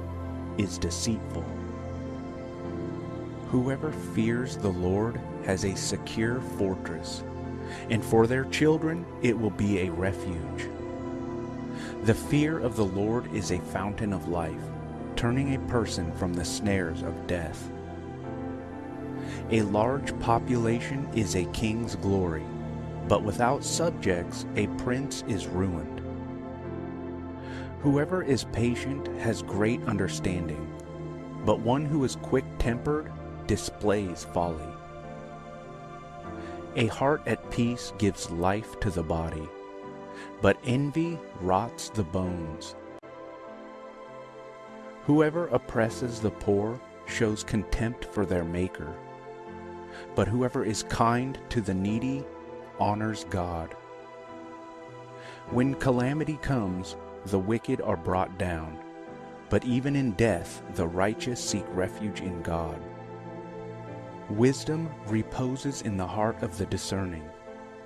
is deceitful. Whoever fears the Lord has a secure fortress, and for their children it will be a refuge. The fear of the Lord is a fountain of life, turning a person from the snares of death. A large population is a king's glory, but without subjects a prince is ruined. Whoever is patient has great understanding, but one who is quick-tempered displays folly. A heart at peace gives life to the body, but envy rots the bones. Whoever oppresses the poor shows contempt for their Maker, but whoever is kind to the needy honors God. When calamity comes, the wicked are brought down, but even in death the righteous seek refuge in God. Wisdom reposes in the heart of the discerning,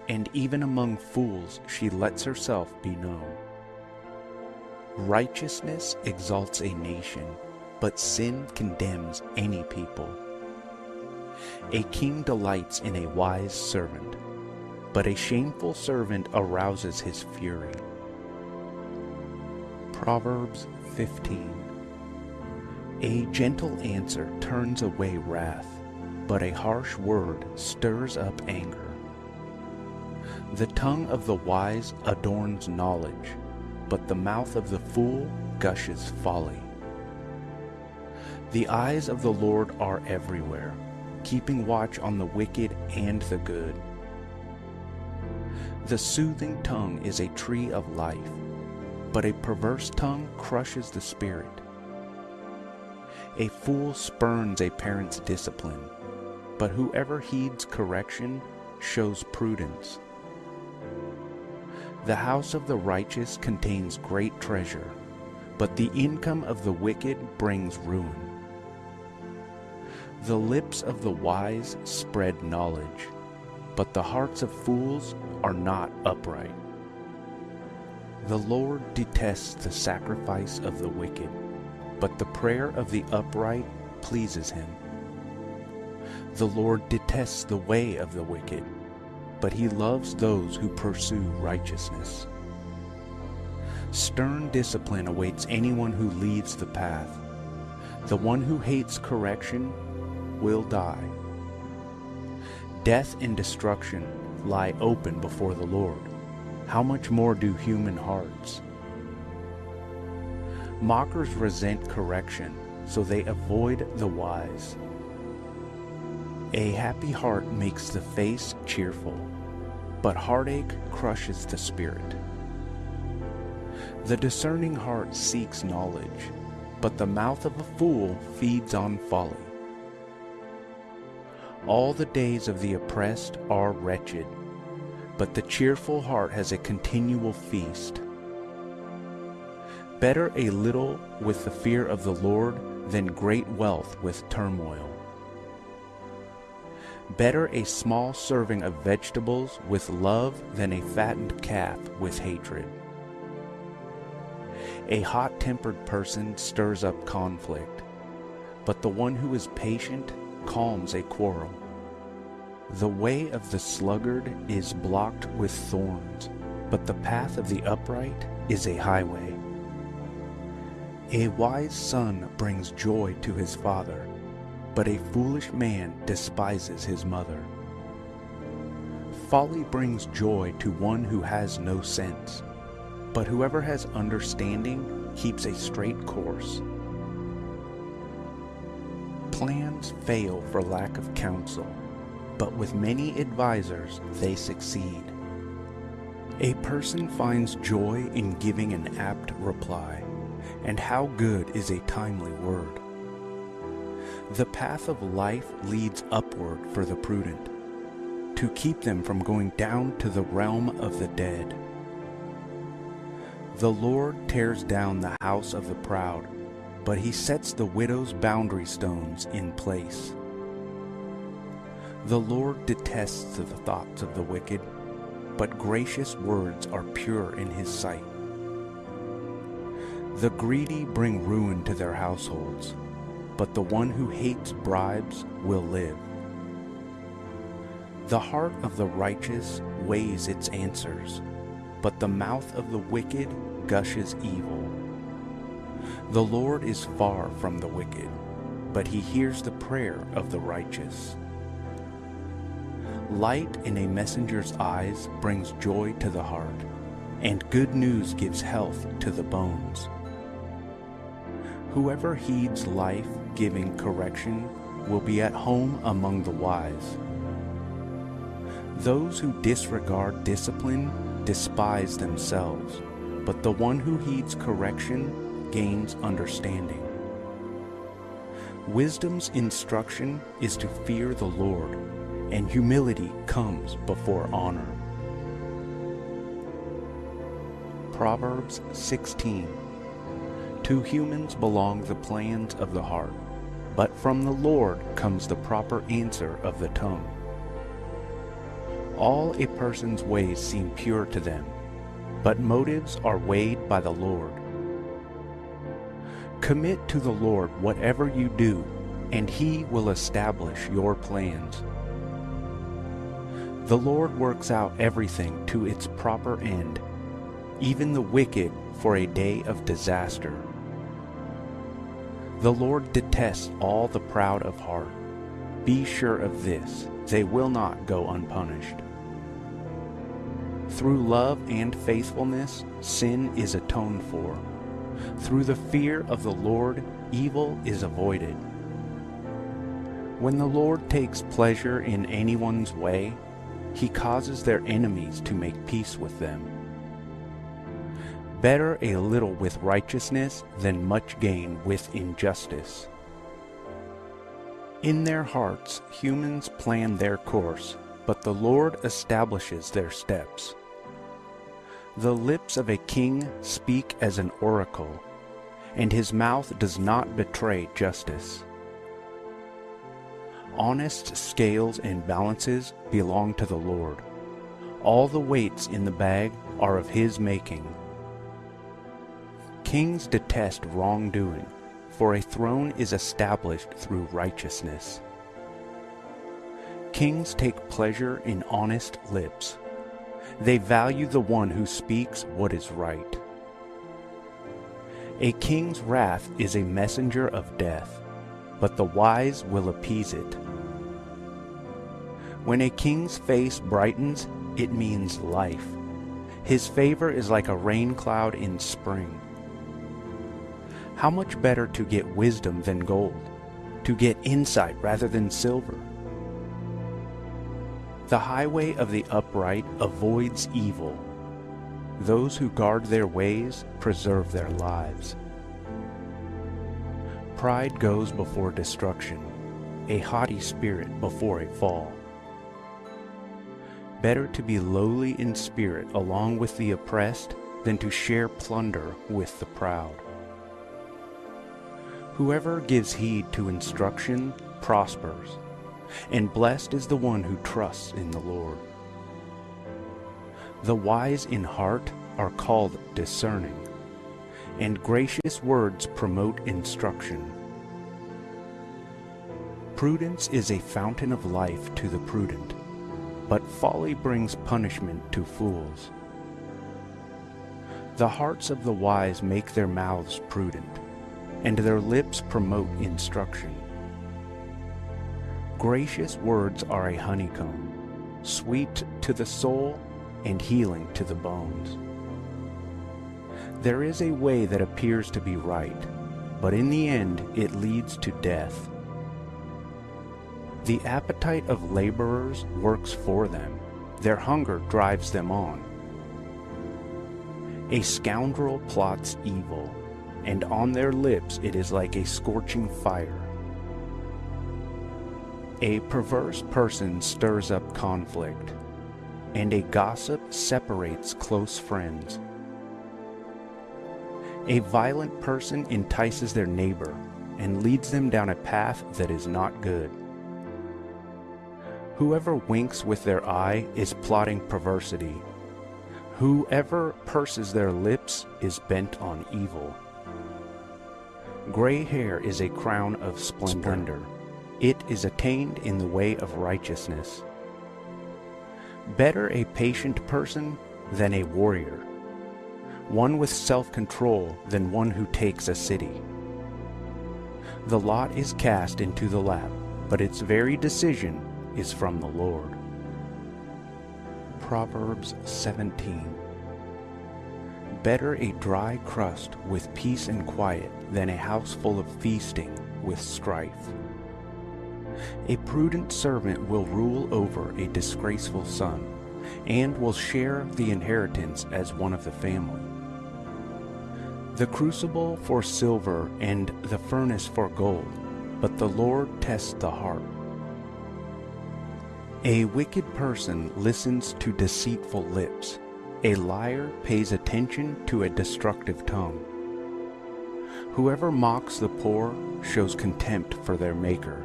and even among fools she lets herself be known. Righteousness exalts a nation, but sin condemns any people. A king delights in a wise servant, but a shameful servant arouses his fury. Proverbs 15 A gentle answer turns away wrath, but a harsh word stirs up anger. The tongue of the wise adorns knowledge, but the mouth of the fool gushes folly. The eyes of the Lord are everywhere, keeping watch on the wicked and the good. The soothing tongue is a tree of life, but a perverse tongue crushes the spirit. A fool spurns a parent's discipline, but whoever heeds correction shows prudence. The house of the righteous contains great treasure, but the income of the wicked brings ruin. The lips of the wise spread knowledge, but the hearts of fools are not upright. The Lord detests the sacrifice of the wicked, but the prayer of the upright pleases him. The Lord detests the way of the wicked, but he loves those who pursue righteousness. Stern discipline awaits anyone who leaves the path. The one who hates correction will die. Death and destruction lie open before the Lord. How much more do human hearts? Mockers resent correction, so they avoid the wise. A happy heart makes the face cheerful, but heartache crushes the spirit. The discerning heart seeks knowledge, but the mouth of a fool feeds on folly. All the days of the oppressed are wretched, but the cheerful heart has a continual feast. Better a little with the fear of the Lord than great wealth with turmoil. Better a small serving of vegetables with love than a fattened calf with hatred. A hot-tempered person stirs up conflict, but the one who is patient calms a quarrel. The way of the sluggard is blocked with thorns, but the path of the upright is a highway. A wise son brings joy to his father, but a foolish man despises his mother. Folly brings joy to one who has no sense, but whoever has understanding keeps a straight course. Plans fail for lack of counsel, but with many advisers they succeed. A person finds joy in giving an apt reply, and how good is a timely word. The path of life leads upward for the prudent, to keep them from going down to the realm of the dead. The Lord tears down the house of the proud, but he sets the widow's boundary stones in place. The Lord detests the thoughts of the wicked, but gracious words are pure in his sight. The greedy bring ruin to their households, but the one who hates bribes will live. The heart of the righteous weighs its answers, but the mouth of the wicked gushes evil. The Lord is far from the wicked, but he hears the prayer of the righteous. Light in a messenger's eyes brings joy to the heart, and good news gives health to the bones. Whoever heeds life-giving correction will be at home among the wise. Those who disregard discipline despise themselves, but the one who heeds correction gains understanding. Wisdom's instruction is to fear the Lord, and humility comes before honor. Proverbs 16 To humans belong the plans of the heart, but from the Lord comes the proper answer of the tongue. All a person's ways seem pure to them, but motives are weighed by the Lord. Commit to the Lord whatever you do, and he will establish your plans. The Lord works out everything to its proper end, even the wicked for a day of disaster. The Lord detests all the proud of heart. Be sure of this, they will not go unpunished. Through love and faithfulness, sin is atoned for. Through the fear of the Lord, evil is avoided. When the Lord takes pleasure in anyone's way, he causes their enemies to make peace with them. Better a little with righteousness than much gain with injustice. In their hearts humans plan their course, but the Lord establishes their steps. The lips of a king speak as an oracle, and his mouth does not betray justice. Honest scales and balances belong to the Lord. All the weights in the bag are of his making. Kings detest wrongdoing, for a throne is established through righteousness. Kings take pleasure in honest lips. They value the one who speaks what is right. A king's wrath is a messenger of death, but the wise will appease it. When a king's face brightens, it means life. His favor is like a rain cloud in spring. How much better to get wisdom than gold, to get insight rather than silver. The highway of the upright avoids evil. Those who guard their ways preserve their lives. Pride goes before destruction, a haughty spirit before a fall. Better to be lowly in spirit along with the oppressed than to share plunder with the proud. Whoever gives heed to instruction prospers, and blessed is the one who trusts in the Lord. The wise in heart are called discerning, and gracious words promote instruction. Prudence is a fountain of life to the prudent, but folly brings punishment to fools. The hearts of the wise make their mouths prudent, and their lips promote instruction. Gracious words are a honeycomb, sweet to the soul and healing to the bones. There is a way that appears to be right, but in the end it leads to death. The appetite of laborers works for them. Their hunger drives them on. A scoundrel plots evil, and on their lips it is like a scorching fire. A perverse person stirs up conflict, and a gossip separates close friends. A violent person entices their neighbor and leads them down a path that is not good. Whoever winks with their eye is plotting perversity. Whoever purses their lips is bent on evil. Gray hair is a crown of splendor. It is attained in the way of righteousness. Better a patient person than a warrior, one with self-control than one who takes a city. The lot is cast into the lap, but its very decision is from the Lord. Proverbs 17 Better a dry crust with peace and quiet than a house full of feasting with strife. A prudent servant will rule over a disgraceful son, and will share the inheritance as one of the family. The crucible for silver and the furnace for gold, but the Lord tests the heart. A wicked person listens to deceitful lips. A liar pays attention to a destructive tongue. Whoever mocks the poor shows contempt for their Maker.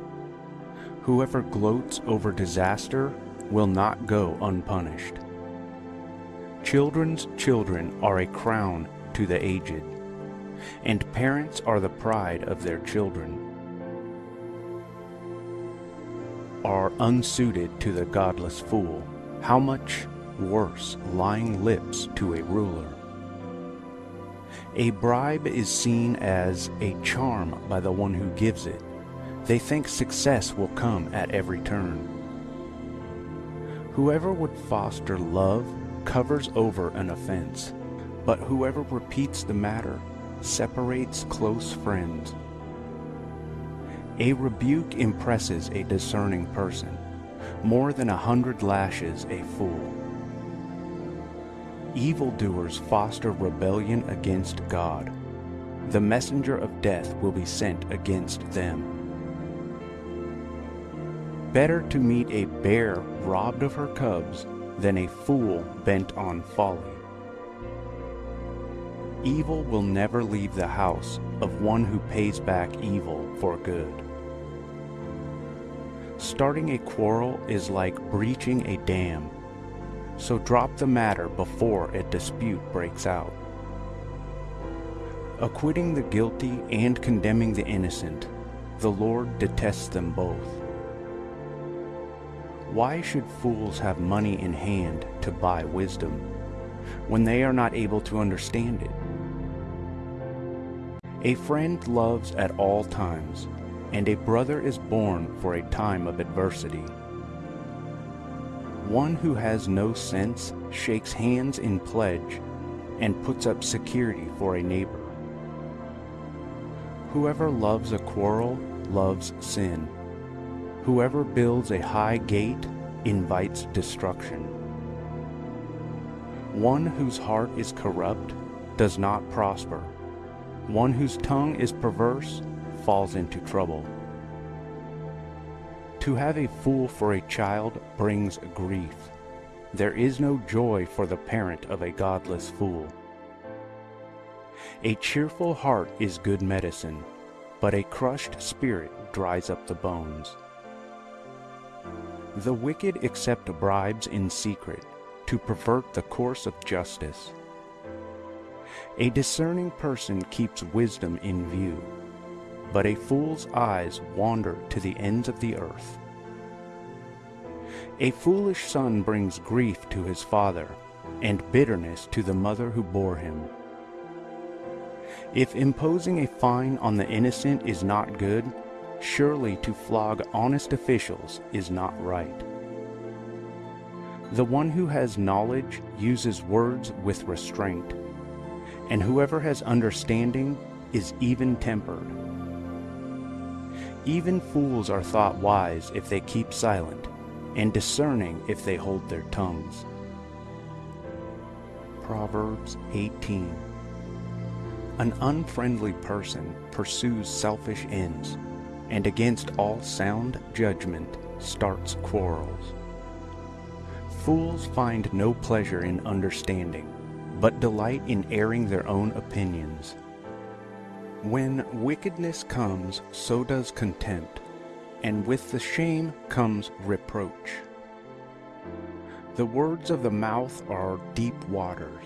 Whoever gloats over disaster will not go unpunished. Children's children are a crown to the aged, and parents are the pride of their children. are unsuited to the godless fool, how much worse lying lips to a ruler. A bribe is seen as a charm by the one who gives it. They think success will come at every turn. Whoever would foster love covers over an offense, but whoever repeats the matter separates close friends. A rebuke impresses a discerning person, more than a hundred lashes a fool. Evildoers foster rebellion against God. The messenger of death will be sent against them. Better to meet a bear robbed of her cubs than a fool bent on folly. Evil will never leave the house of one who pays back evil for good. Starting a quarrel is like breaching a dam, so drop the matter before a dispute breaks out. Acquitting the guilty and condemning the innocent, the Lord detests them both. Why should fools have money in hand to buy wisdom, when they are not able to understand it? A friend loves at all times, and a brother is born for a time of adversity. One who has no sense shakes hands in pledge and puts up security for a neighbor. Whoever loves a quarrel loves sin. Whoever builds a high gate invites destruction. One whose heart is corrupt does not prosper. One whose tongue is perverse falls into trouble. To have a fool for a child brings grief. There is no joy for the parent of a godless fool. A cheerful heart is good medicine, but a crushed spirit dries up the bones. The wicked accept bribes in secret to pervert the course of justice. A discerning person keeps wisdom in view but a fool's eyes wander to the ends of the earth. A foolish son brings grief to his father, and bitterness to the mother who bore him. If imposing a fine on the innocent is not good, surely to flog honest officials is not right. The one who has knowledge uses words with restraint, and whoever has understanding is even-tempered. Even fools are thought wise if they keep silent, and discerning if they hold their tongues. Proverbs 18 An unfriendly person pursues selfish ends, and against all sound judgment starts quarrels. Fools find no pleasure in understanding, but delight in airing their own opinions. When wickedness comes, so does contempt, and with the shame comes reproach. The words of the mouth are deep waters,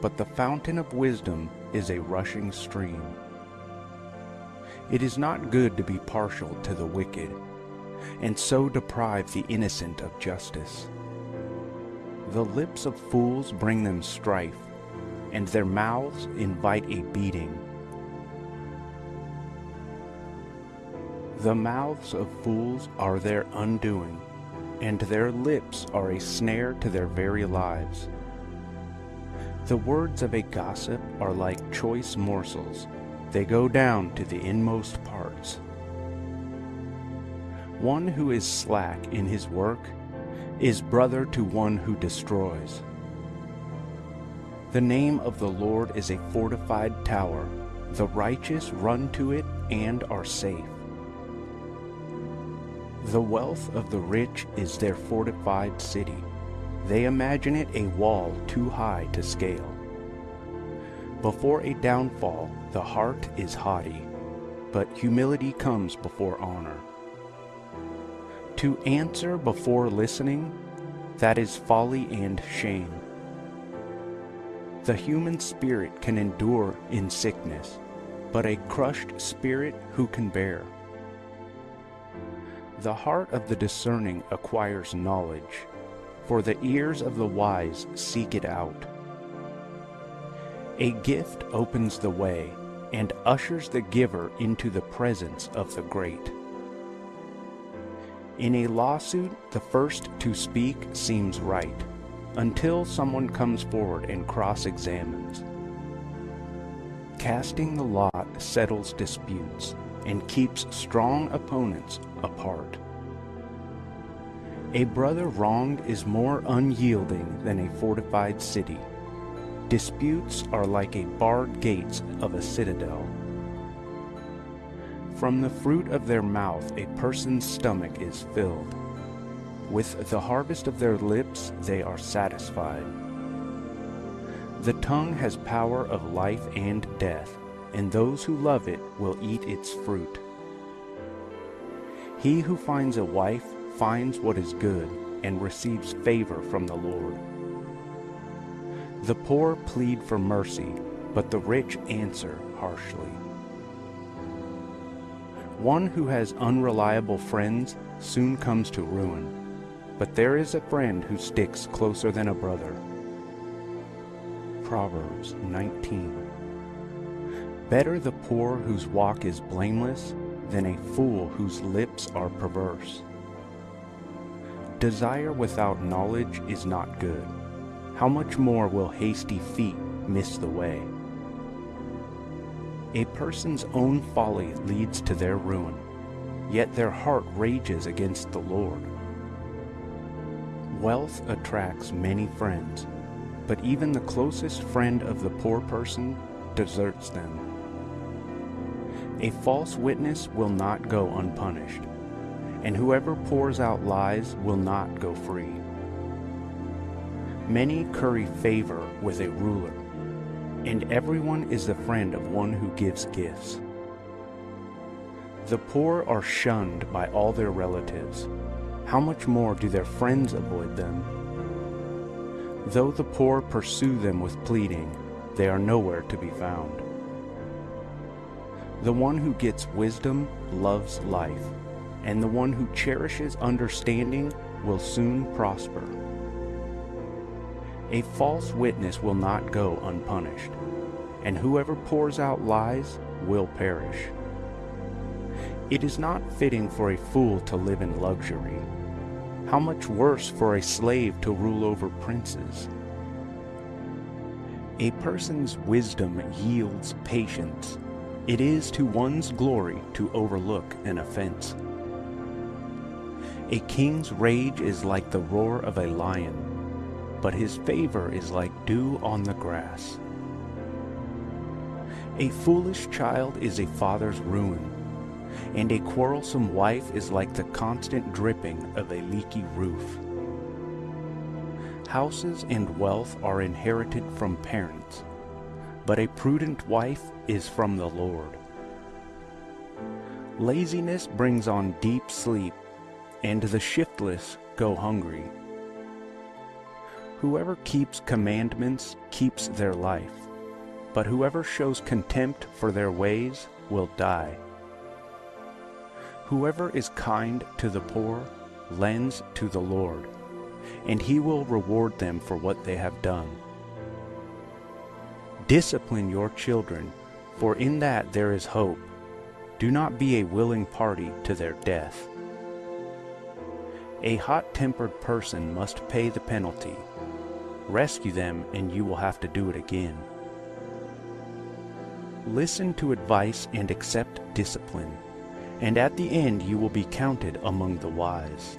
but the fountain of wisdom is a rushing stream. It is not good to be partial to the wicked, and so deprive the innocent of justice. The lips of fools bring them strife, and their mouths invite a beating. The mouths of fools are their undoing, and their lips are a snare to their very lives. The words of a gossip are like choice morsels. They go down to the inmost parts. One who is slack in his work is brother to one who destroys. The name of the Lord is a fortified tower. The righteous run to it and are safe. The wealth of the rich is their fortified city. They imagine it a wall too high to scale. Before a downfall, the heart is haughty, but humility comes before honor. To answer before listening, that is folly and shame. The human spirit can endure in sickness, but a crushed spirit who can bear? The heart of the discerning acquires knowledge, for the ears of the wise seek it out. A gift opens the way and ushers the giver into the presence of the great. In a lawsuit, the first to speak seems right, until someone comes forward and cross-examines. Casting the lot settles disputes, and keeps strong opponents apart. A brother wronged is more unyielding than a fortified city. Disputes are like a barred gates of a citadel. From the fruit of their mouth a person's stomach is filled. With the harvest of their lips they are satisfied. The tongue has power of life and death and those who love it will eat its fruit. He who finds a wife finds what is good and receives favor from the Lord. The poor plead for mercy, but the rich answer harshly. One who has unreliable friends soon comes to ruin, but there is a friend who sticks closer than a brother. Proverbs 19 Better the poor whose walk is blameless than a fool whose lips are perverse. Desire without knowledge is not good. How much more will hasty feet miss the way? A person's own folly leads to their ruin, yet their heart rages against the Lord. Wealth attracts many friends, but even the closest friend of the poor person deserts them. A false witness will not go unpunished, and whoever pours out lies will not go free. Many curry favor with a ruler, and everyone is the friend of one who gives gifts. The poor are shunned by all their relatives. How much more do their friends avoid them? Though the poor pursue them with pleading, they are nowhere to be found. The one who gets wisdom loves life, and the one who cherishes understanding will soon prosper. A false witness will not go unpunished, and whoever pours out lies will perish. It is not fitting for a fool to live in luxury. How much worse for a slave to rule over princes? A person's wisdom yields patience. It is to one's glory to overlook an offense. A king's rage is like the roar of a lion, but his favor is like dew on the grass. A foolish child is a father's ruin, and a quarrelsome wife is like the constant dripping of a leaky roof. Houses and wealth are inherited from parents, but a prudent wife is from the Lord. Laziness brings on deep sleep, and the shiftless go hungry. Whoever keeps commandments keeps their life, but whoever shows contempt for their ways will die. Whoever is kind to the poor lends to the Lord, and he will reward them for what they have done. Discipline your children, for in that there is hope. Do not be a willing party to their death. A hot-tempered person must pay the penalty. Rescue them and you will have to do it again. Listen to advice and accept discipline, and at the end you will be counted among the wise.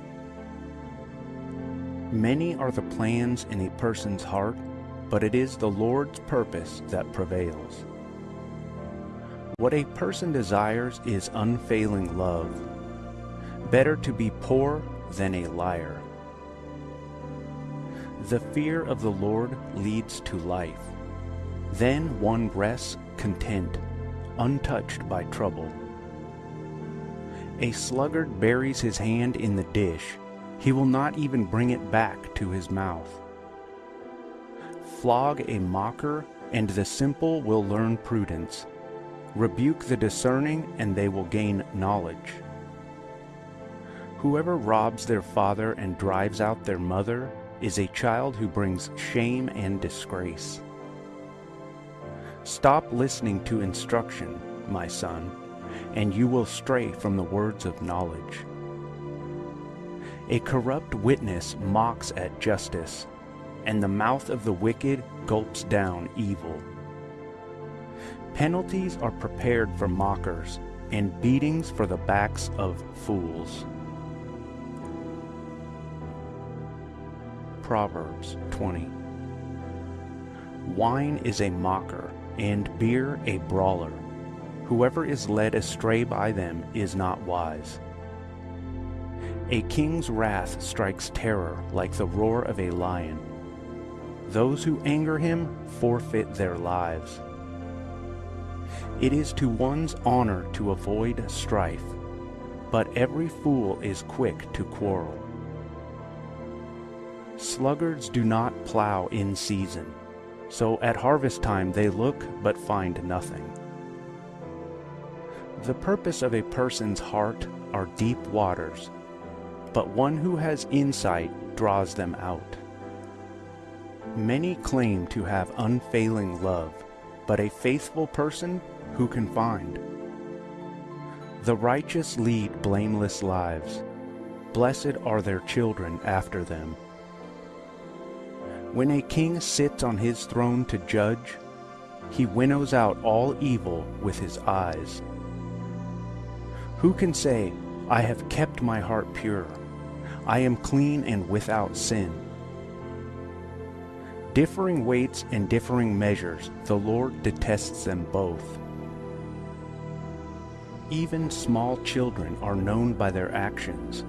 Many are the plans in a person's heart, but it is the Lord's purpose that prevails. What a person desires is unfailing love. Better to be poor than a liar. The fear of the Lord leads to life. Then one rests content, untouched by trouble. A sluggard buries his hand in the dish. He will not even bring it back to his mouth. Flog a mocker, and the simple will learn prudence. Rebuke the discerning, and they will gain knowledge. Whoever robs their father and drives out their mother is a child who brings shame and disgrace. Stop listening to instruction, my son, and you will stray from the words of knowledge. A corrupt witness mocks at justice, and the mouth of the wicked gulps down evil. Penalties are prepared for mockers, and beatings for the backs of fools. Proverbs 20 Wine is a mocker, and beer a brawler. Whoever is led astray by them is not wise. A king's wrath strikes terror like the roar of a lion. Those who anger him forfeit their lives. It is to one's honor to avoid strife, but every fool is quick to quarrel. Sluggards do not plow in season, so at harvest time they look but find nothing. The purpose of a person's heart are deep waters, but one who has insight draws them out. Many claim to have unfailing love, but a faithful person who can find? The righteous lead blameless lives. Blessed are their children after them. When a king sits on his throne to judge, he winnows out all evil with his eyes. Who can say, I have kept my heart pure, I am clean and without sin? Differing weights and differing measures, the Lord detests them both. Even small children are known by their actions.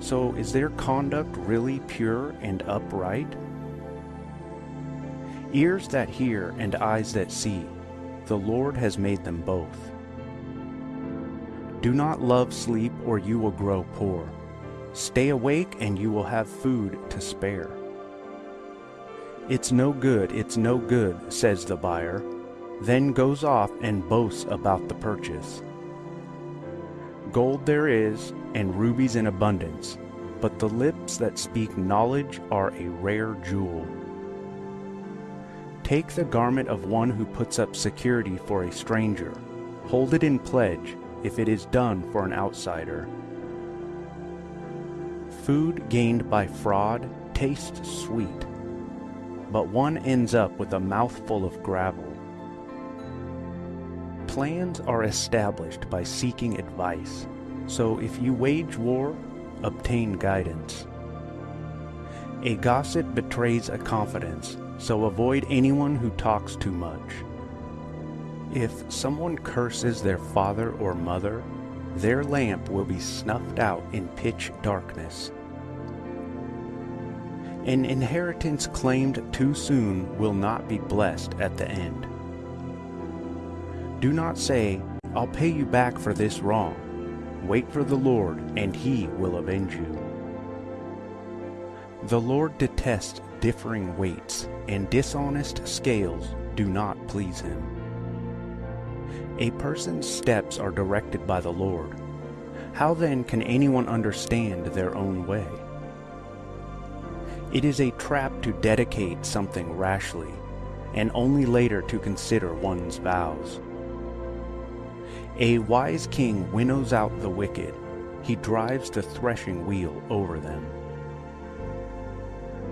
So is their conduct really pure and upright? Ears that hear and eyes that see, the Lord has made them both. Do not love sleep or you will grow poor. Stay awake and you will have food to spare. It's no good, it's no good, says the buyer, then goes off and boasts about the purchase. Gold there is, and rubies in abundance, but the lips that speak knowledge are a rare jewel. Take the garment of one who puts up security for a stranger. Hold it in pledge if it is done for an outsider. Food gained by fraud tastes sweet, but one ends up with a mouthful of gravel. Plans are established by seeking advice, so if you wage war, obtain guidance. A gossip betrays a confidence, so avoid anyone who talks too much. If someone curses their father or mother, their lamp will be snuffed out in pitch darkness. An inheritance claimed too soon will not be blessed at the end. Do not say, I'll pay you back for this wrong. Wait for the Lord, and he will avenge you. The Lord detests differing weights, and dishonest scales do not please him. A person's steps are directed by the Lord. How then can anyone understand their own way? It is a trap to dedicate something rashly, and only later to consider one's vows. A wise king winnows out the wicked. He drives the threshing wheel over them.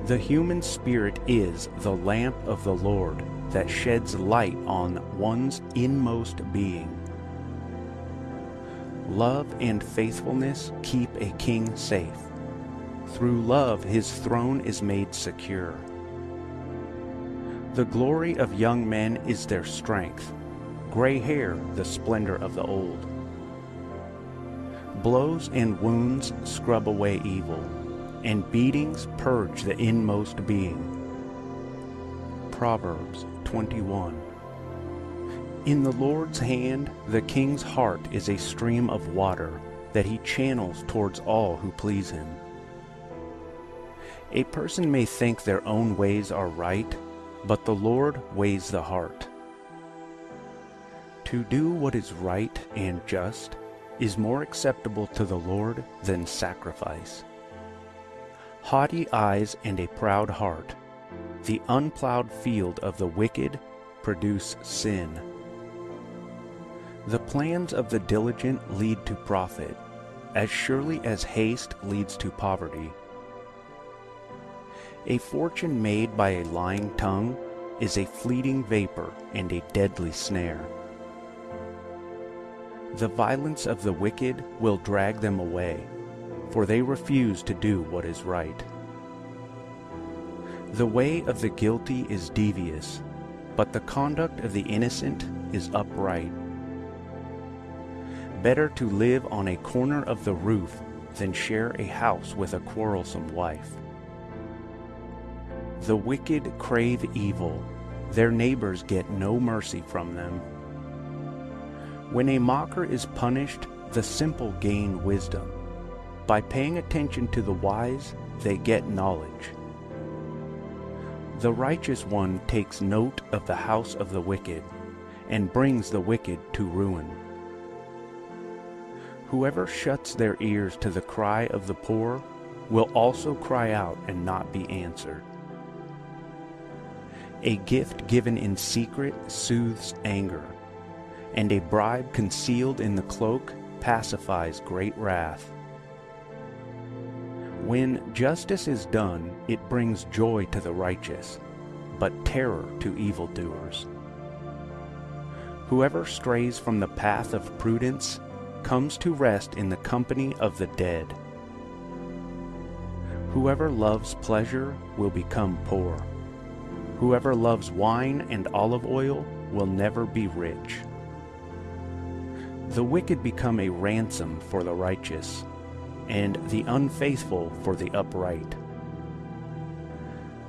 The human spirit is the lamp of the Lord that sheds light on one's inmost being. Love and faithfulness keep a king safe. Through love his throne is made secure. The glory of young men is their strength, gray hair the splendor of the old. Blows and wounds scrub away evil and beatings purge the inmost being. Proverbs 21 In the Lord's hand the king's heart is a stream of water that he channels towards all who please him. A person may think their own ways are right, but the Lord weighs the heart. To do what is right and just is more acceptable to the Lord than sacrifice haughty eyes and a proud heart. The unplowed field of the wicked produce sin. The plans of the diligent lead to profit, as surely as haste leads to poverty. A fortune made by a lying tongue is a fleeting vapor and a deadly snare. The violence of the wicked will drag them away, for they refuse to do what is right. The way of the guilty is devious, but the conduct of the innocent is upright. Better to live on a corner of the roof than share a house with a quarrelsome wife. The wicked crave evil, their neighbors get no mercy from them. When a mocker is punished, the simple gain wisdom. By paying attention to the wise, they get knowledge. The righteous one takes note of the house of the wicked, and brings the wicked to ruin. Whoever shuts their ears to the cry of the poor will also cry out and not be answered. A gift given in secret soothes anger, and a bribe concealed in the cloak pacifies great wrath. When justice is done, it brings joy to the righteous, but terror to evildoers. Whoever strays from the path of prudence comes to rest in the company of the dead. Whoever loves pleasure will become poor. Whoever loves wine and olive oil will never be rich. The wicked become a ransom for the righteous, and the unfaithful for the upright.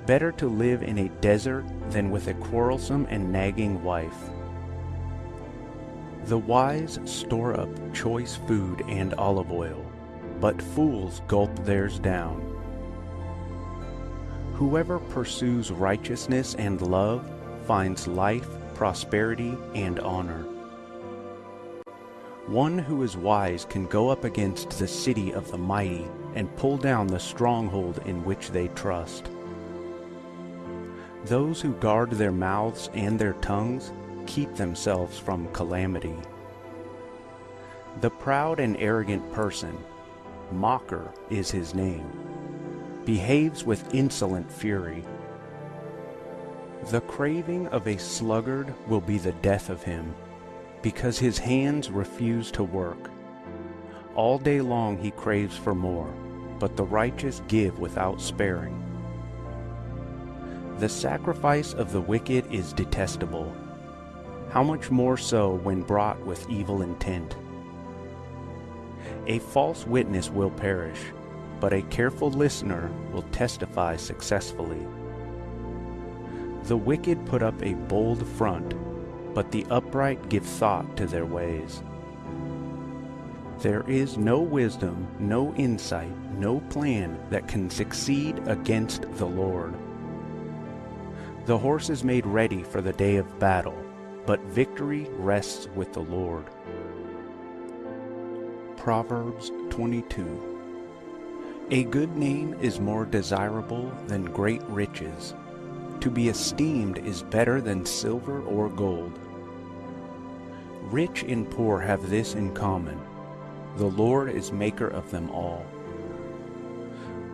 Better to live in a desert than with a quarrelsome and nagging wife. The wise store up choice food and olive oil, but fools gulp theirs down. Whoever pursues righteousness and love finds life, prosperity, and honor. One who is wise can go up against the city of the mighty and pull down the stronghold in which they trust. Those who guard their mouths and their tongues keep themselves from calamity. The proud and arrogant person, mocker is his name, behaves with insolent fury. The craving of a sluggard will be the death of him, because his hands refuse to work. All day long he craves for more, but the righteous give without sparing. The sacrifice of the wicked is detestable, how much more so when brought with evil intent. A false witness will perish, but a careful listener will testify successfully. The wicked put up a bold front, but the upright give thought to their ways. There is no wisdom, no insight, no plan that can succeed against the Lord. The horse is made ready for the day of battle, but victory rests with the Lord. Proverbs 22 A good name is more desirable than great riches. To be esteemed is better than silver or gold. Rich and poor have this in common. The Lord is maker of them all.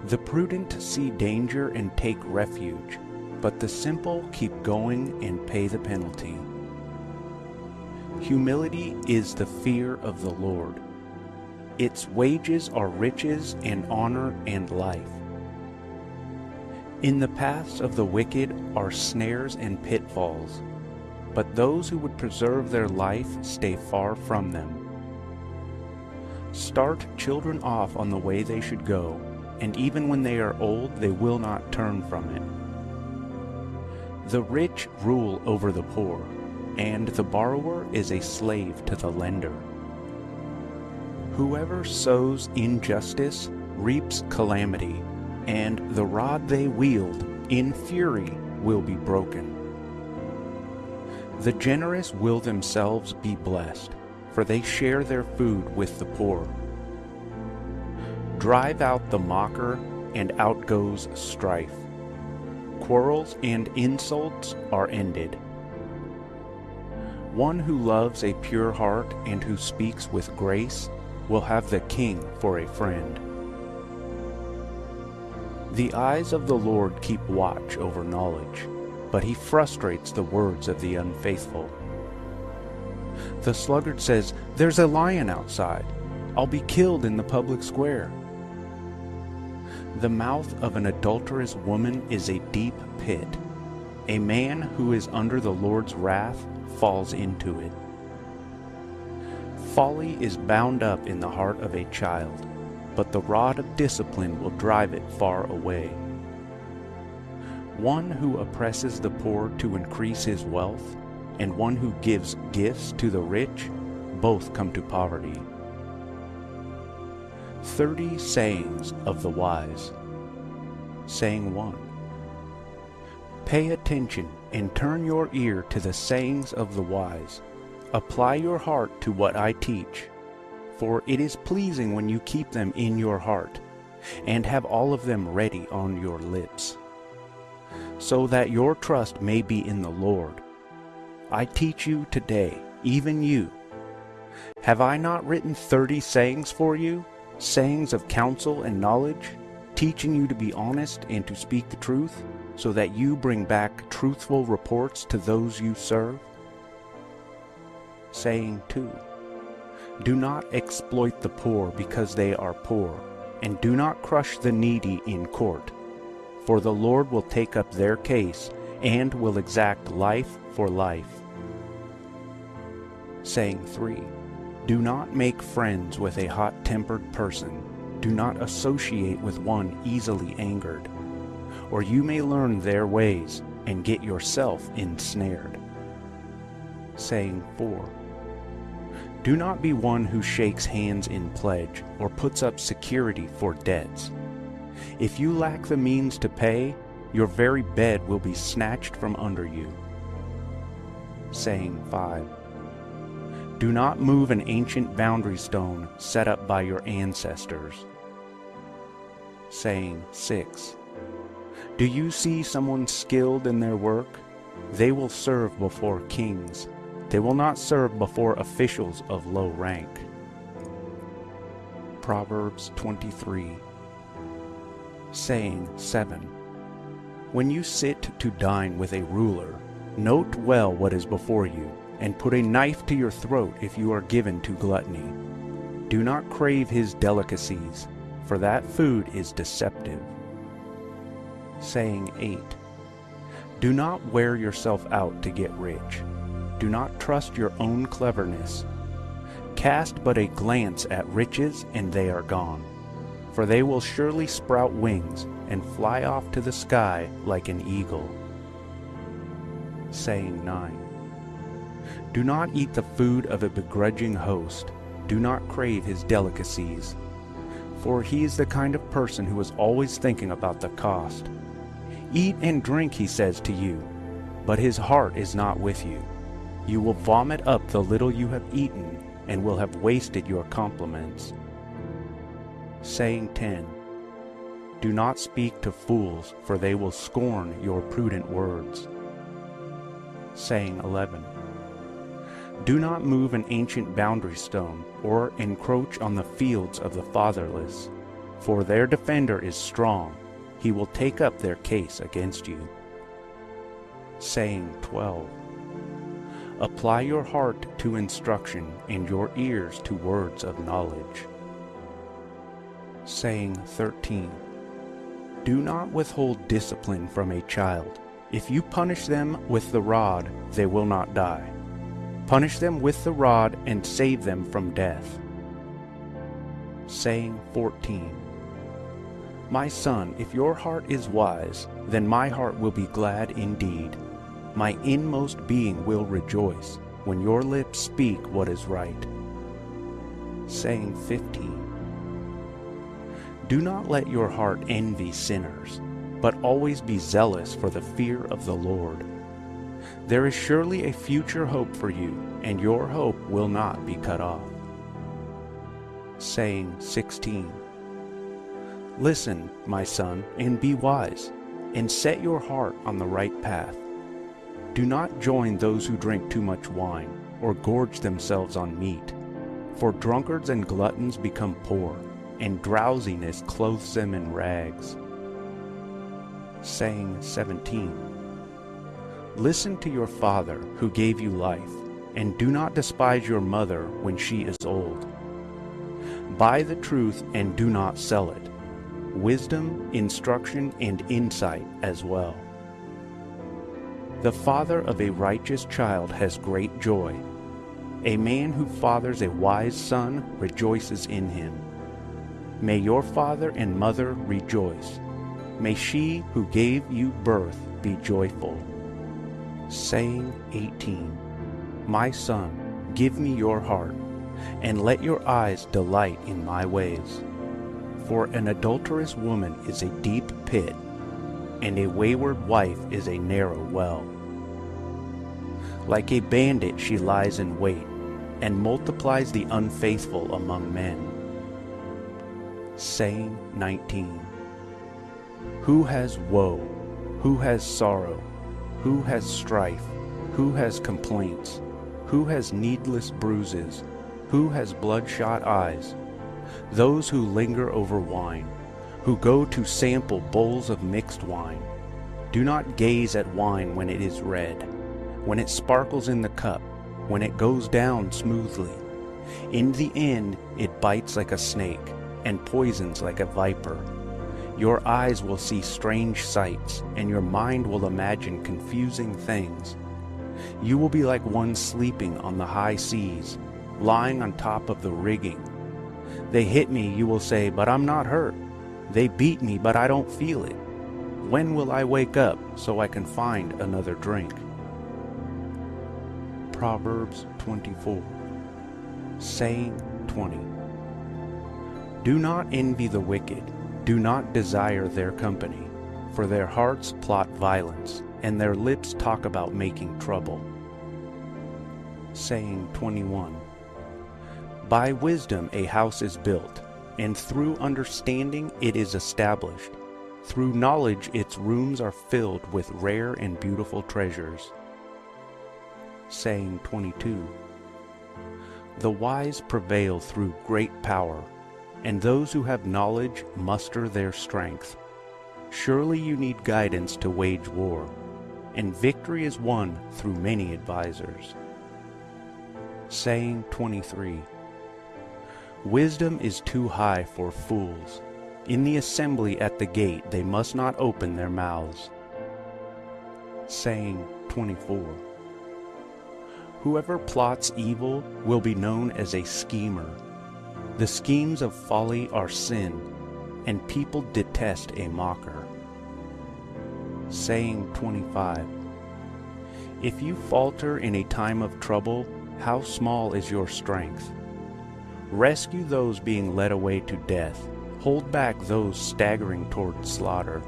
The prudent see danger and take refuge, but the simple keep going and pay the penalty. Humility is the fear of the Lord. Its wages are riches and honor and life. In the paths of the wicked are snares and pitfalls, but those who would preserve their life stay far from them. Start children off on the way they should go, and even when they are old they will not turn from it. The rich rule over the poor, and the borrower is a slave to the lender. Whoever sows injustice reaps calamity, and the rod they wield in fury will be broken. The generous will themselves be blessed, for they share their food with the poor. Drive out the mocker, and out goes strife. Quarrels and insults are ended. One who loves a pure heart and who speaks with grace will have the king for a friend. The eyes of the Lord keep watch over knowledge, but he frustrates the words of the unfaithful. The sluggard says, There's a lion outside. I'll be killed in the public square. The mouth of an adulterous woman is a deep pit. A man who is under the Lord's wrath falls into it. Folly is bound up in the heart of a child, but the rod of discipline will drive it far away. One who oppresses the poor to increase his wealth, and one who gives gifts to the rich, both come to poverty. Thirty sayings of the wise. Saying 1. Pay attention and turn your ear to the sayings of the wise. Apply your heart to what I teach, for it is pleasing when you keep them in your heart, and have all of them ready on your lips, so that your trust may be in the Lord. I teach you today, even you. Have I not written thirty sayings for you, sayings of counsel and knowledge, teaching you to be honest and to speak the truth, so that you bring back truthful reports to those you serve? Saying 2. Do not exploit the poor because they are poor, and do not crush the needy in court, for the Lord will take up their case and will exact life for life. Saying 3. Do not make friends with a hot-tempered person. Do not associate with one easily angered, or you may learn their ways and get yourself ensnared. Saying 4. Do not be one who shakes hands in pledge or puts up security for debts. If you lack the means to pay, your very bed will be snatched from under you. Saying 5. Do not move an ancient boundary stone set up by your ancestors. Saying 6. Do you see someone skilled in their work? They will serve before kings they will not serve before officials of low rank. Proverbs 23 Saying 7 When you sit to dine with a ruler, note well what is before you, and put a knife to your throat if you are given to gluttony. Do not crave his delicacies, for that food is deceptive. Saying 8 Do not wear yourself out to get rich do not trust your own cleverness. Cast but a glance at riches, and they are gone. For they will surely sprout wings, and fly off to the sky like an eagle. Saying 9 Do not eat the food of a begrudging host. Do not crave his delicacies. For he is the kind of person who is always thinking about the cost. Eat and drink, he says to you, but his heart is not with you. You will vomit up the little you have eaten, and will have wasted your compliments. Saying 10 Do not speak to fools, for they will scorn your prudent words. Saying 11 Do not move an ancient boundary stone, or encroach on the fields of the fatherless, for their defender is strong, he will take up their case against you. Saying 12 Apply your heart to instruction and your ears to words of knowledge. Saying 13 Do not withhold discipline from a child. If you punish them with the rod, they will not die. Punish them with the rod and save them from death. Saying 14 My son, if your heart is wise, then my heart will be glad indeed my inmost being will rejoice when your lips speak what is right. Saying 15 Do not let your heart envy sinners, but always be zealous for the fear of the Lord. There is surely a future hope for you, and your hope will not be cut off. Saying 16 Listen, my son, and be wise, and set your heart on the right path do not join those who drink too much wine, or gorge themselves on meat. For drunkards and gluttons become poor, and drowsiness clothes them in rags. Saying 17 Listen to your father who gave you life, and do not despise your mother when she is old. Buy the truth and do not sell it, wisdom, instruction, and insight as well. The father of a righteous child has great joy. A man who fathers a wise son rejoices in him. May your father and mother rejoice. May she who gave you birth be joyful. Saying 18 My son, give me your heart, and let your eyes delight in my ways. For an adulterous woman is a deep pit, and a wayward wife is a narrow well. Like a bandit she lies in wait, and multiplies the unfaithful among men. Saying 19 Who has woe? Who has sorrow? Who has strife? Who has complaints? Who has needless bruises? Who has bloodshot eyes? Those who linger over wine, who go to sample bowls of mixed wine. Do not gaze at wine when it is red, when it sparkles in the cup, when it goes down smoothly. In the end, it bites like a snake and poisons like a viper. Your eyes will see strange sights, and your mind will imagine confusing things. You will be like one sleeping on the high seas, lying on top of the rigging. They hit me, you will say, but I'm not hurt. They beat me, but I don't feel it. When will I wake up so I can find another drink? Proverbs 24 Saying 20 Do not envy the wicked, do not desire their company, for their hearts plot violence, and their lips talk about making trouble. Saying 21 By wisdom a house is built, and through understanding it is established. Through knowledge its rooms are filled with rare and beautiful treasures. Saying 22 The wise prevail through great power, and those who have knowledge muster their strength. Surely you need guidance to wage war, and victory is won through many advisers. Saying 23 Wisdom is too high for fools. In the assembly at the gate they must not open their mouths. Saying 24 Whoever plots evil will be known as a schemer. The schemes of folly are sin, and people detest a mocker. Saying 25 If you falter in a time of trouble, how small is your strength? Rescue those being led away to death. Hold back those staggering toward slaughter.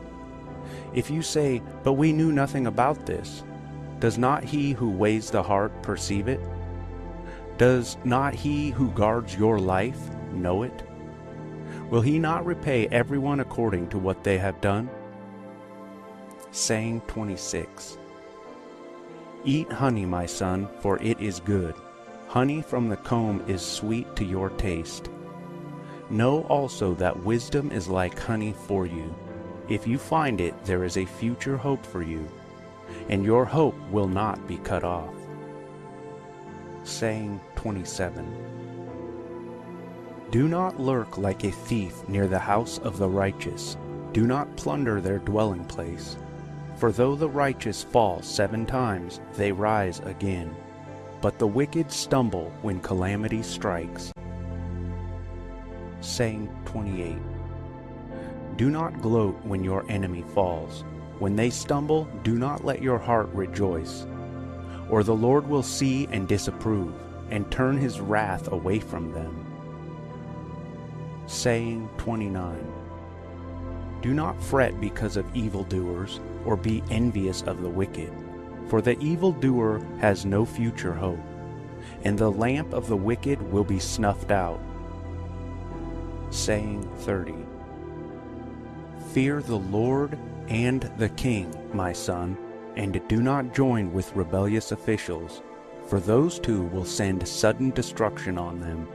If you say, But we knew nothing about this, does not he who weighs the heart perceive it? Does not he who guards your life know it? Will he not repay everyone according to what they have done? Saying 26 Eat honey, my son, for it is good. Honey from the comb is sweet to your taste. Know also that wisdom is like honey for you. If you find it, there is a future hope for you, and your hope will not be cut off. Saying 27 Do not lurk like a thief near the house of the righteous. Do not plunder their dwelling place. For though the righteous fall seven times, they rise again. But the wicked stumble when calamity strikes. Saying 28 Do not gloat when your enemy falls. When they stumble, do not let your heart rejoice. Or the Lord will see and disapprove, and turn his wrath away from them. Saying 29 Do not fret because of evildoers, or be envious of the wicked. For the evildoer has no future hope, and the lamp of the wicked will be snuffed out. Saying 30 Fear the Lord and the King, my son, and do not join with rebellious officials, for those two will send sudden destruction on them,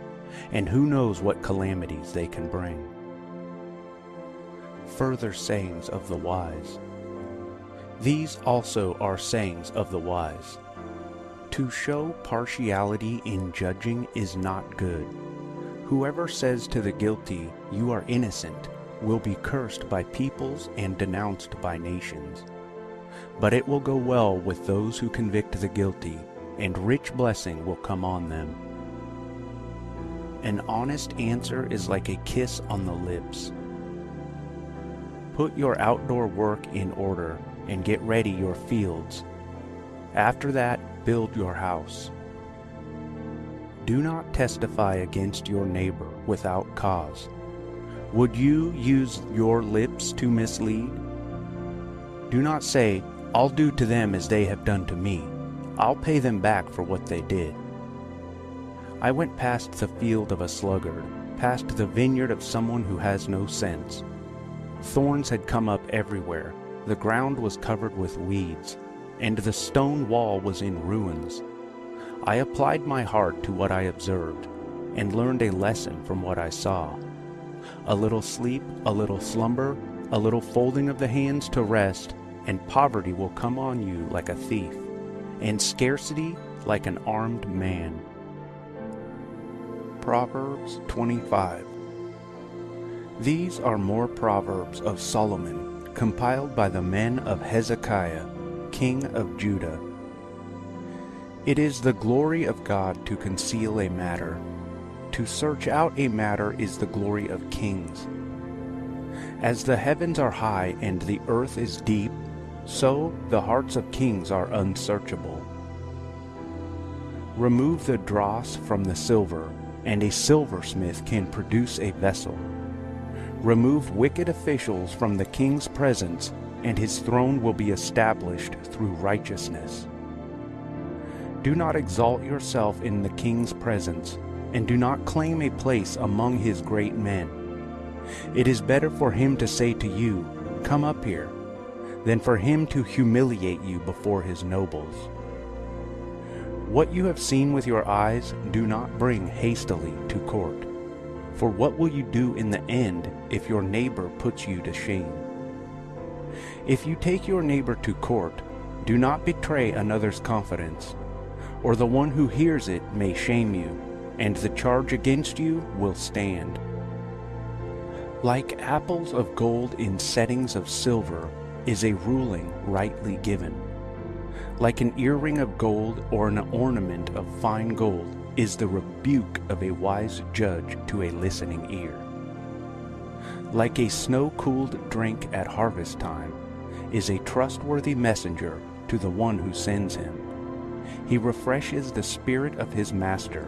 and who knows what calamities they can bring. Further sayings of the wise. These also are sayings of the wise. To show partiality in judging is not good. Whoever says to the guilty, You are innocent, will be cursed by peoples and denounced by nations. But it will go well with those who convict the guilty, and rich blessing will come on them. An honest answer is like a kiss on the lips. Put your outdoor work in order and get ready your fields. After that, build your house. Do not testify against your neighbor without cause. Would you use your lips to mislead? Do not say, I'll do to them as they have done to me. I'll pay them back for what they did. I went past the field of a sluggard, past the vineyard of someone who has no sense. Thorns had come up everywhere, the ground was covered with weeds, and the stone wall was in ruins. I applied my heart to what I observed, and learned a lesson from what I saw. A little sleep, a little slumber, a little folding of the hands to rest, and poverty will come on you like a thief, and scarcity like an armed man. Proverbs 25 These are more proverbs of Solomon, compiled by the men of Hezekiah, king of Judah. It is the glory of God to conceal a matter. To search out a matter is the glory of kings. As the heavens are high and the earth is deep, so the hearts of kings are unsearchable. Remove the dross from the silver, and a silversmith can produce a vessel. Remove wicked officials from the king's presence, and his throne will be established through righteousness. Do not exalt yourself in the king's presence, and do not claim a place among his great men. It is better for him to say to you, Come up here, than for him to humiliate you before his nobles. What you have seen with your eyes, do not bring hastily to court. For what will you do in the end if your neighbor puts you to shame? If you take your neighbor to court, do not betray another's confidence, or the one who hears it may shame you, and the charge against you will stand. Like apples of gold in settings of silver is a ruling rightly given. Like an earring of gold or an ornament of fine gold is the rebuke of a wise judge to a listening ear. Like a snow-cooled drink at harvest time is a trustworthy messenger to the one who sends him. He refreshes the spirit of his master.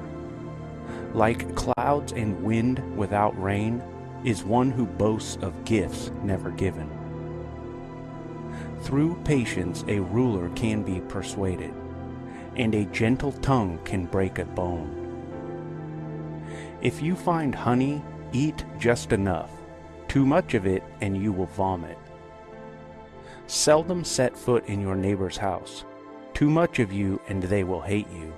Like clouds and wind without rain is one who boasts of gifts never given. Through patience a ruler can be persuaded, and a gentle tongue can break a bone. If you find honey, eat just enough. Too much of it and you will vomit. Seldom set foot in your neighbor's house. Too much of you and they will hate you.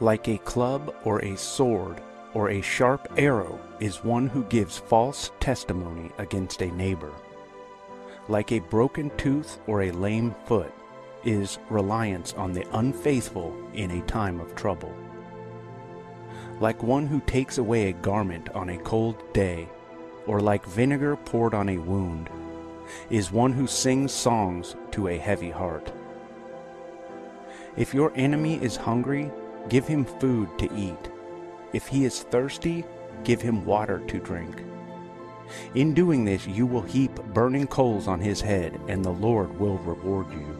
Like a club or a sword or a sharp arrow is one who gives false testimony against a neighbor like a broken tooth or a lame foot, is reliance on the unfaithful in a time of trouble. Like one who takes away a garment on a cold day, or like vinegar poured on a wound, is one who sings songs to a heavy heart. If your enemy is hungry, give him food to eat. If he is thirsty, give him water to drink. In doing this, you will heap burning coals on his head, and the Lord will reward you.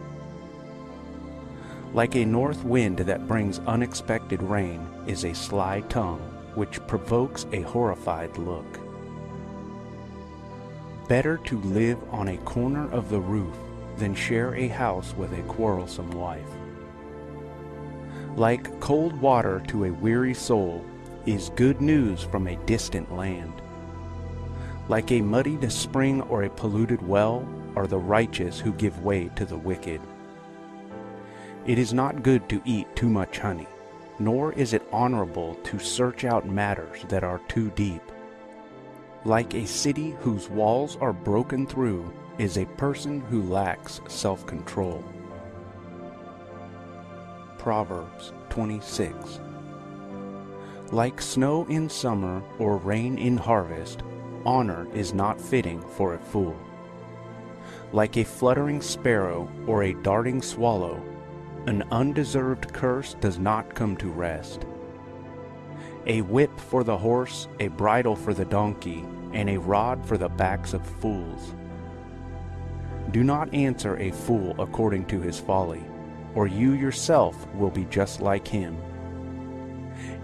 Like a north wind that brings unexpected rain is a sly tongue, which provokes a horrified look. Better to live on a corner of the roof than share a house with a quarrelsome wife. Like cold water to a weary soul is good news from a distant land. Like a muddied spring or a polluted well are the righteous who give way to the wicked. It is not good to eat too much honey, nor is it honorable to search out matters that are too deep. Like a city whose walls are broken through is a person who lacks self-control. Proverbs 26 Like snow in summer or rain in harvest honor is not fitting for a fool. Like a fluttering sparrow or a darting swallow, an undeserved curse does not come to rest. A whip for the horse, a bridle for the donkey, and a rod for the backs of fools. Do not answer a fool according to his folly, or you yourself will be just like him.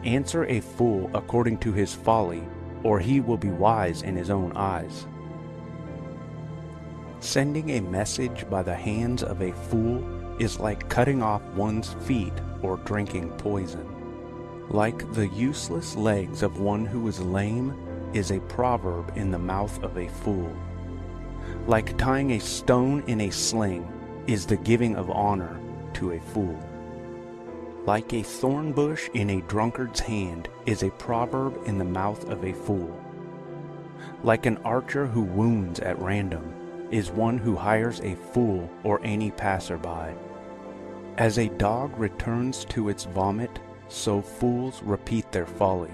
Answer a fool according to his folly, or he will be wise in his own eyes. Sending a message by the hands of a fool is like cutting off one's feet or drinking poison. Like the useless legs of one who is lame is a proverb in the mouth of a fool. Like tying a stone in a sling is the giving of honor to a fool. Like a thorn bush in a drunkard's hand is a proverb in the mouth of a fool. Like an archer who wounds at random is one who hires a fool or any passerby. As a dog returns to its vomit, so fools repeat their folly.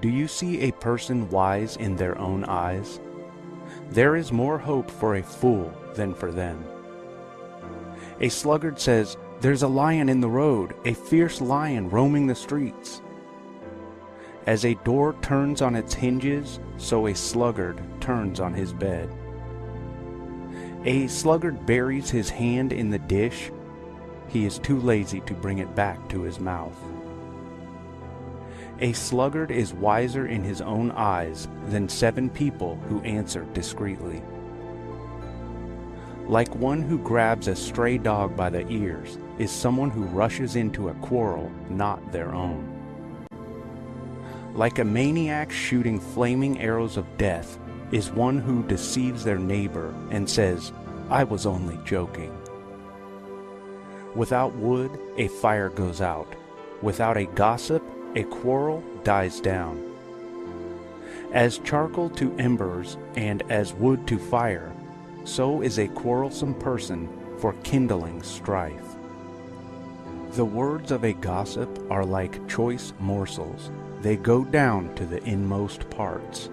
Do you see a person wise in their own eyes? There is more hope for a fool than for them. A sluggard says, There's a lion in the road, a fierce lion roaming the streets. As a door turns on its hinges, so a sluggard turns on his bed. A sluggard buries his hand in the dish, he is too lazy to bring it back to his mouth. A sluggard is wiser in his own eyes than seven people who answer discreetly. Like one who grabs a stray dog by the ears is someone who rushes into a quarrel not their own. Like a maniac shooting flaming arrows of death is one who deceives their neighbor and says, I was only joking. Without wood, a fire goes out. Without a gossip, a quarrel dies down. As charcoal to embers and as wood to fire, so is a quarrelsome person for kindling strife. The words of a gossip are like choice morsels, they go down to the inmost parts.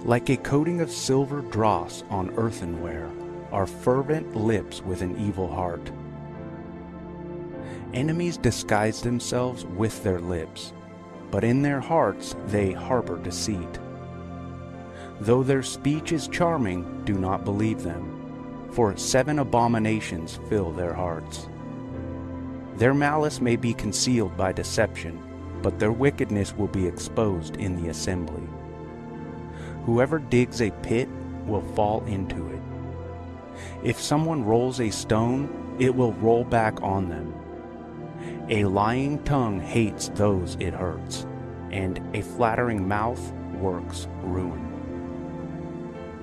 Like a coating of silver dross on earthenware are fervent lips with an evil heart. Enemies disguise themselves with their lips, but in their hearts they harbor deceit. Though their speech is charming, do not believe them, for seven abominations fill their hearts. Their malice may be concealed by deception, but their wickedness will be exposed in the assembly. Whoever digs a pit will fall into it. If someone rolls a stone, it will roll back on them. A lying tongue hates those it hurts, and a flattering mouth works ruin.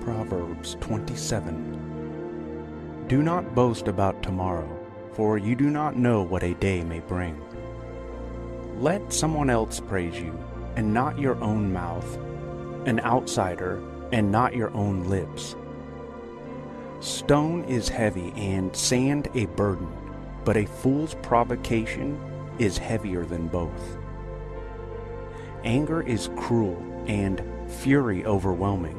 Proverbs 27 Do not boast about tomorrow, for you do not know what a day may bring. Let someone else praise you, and not your own mouth, an outsider, and not your own lips. Stone is heavy and sand a burden but a fool's provocation is heavier than both. Anger is cruel and fury overwhelming,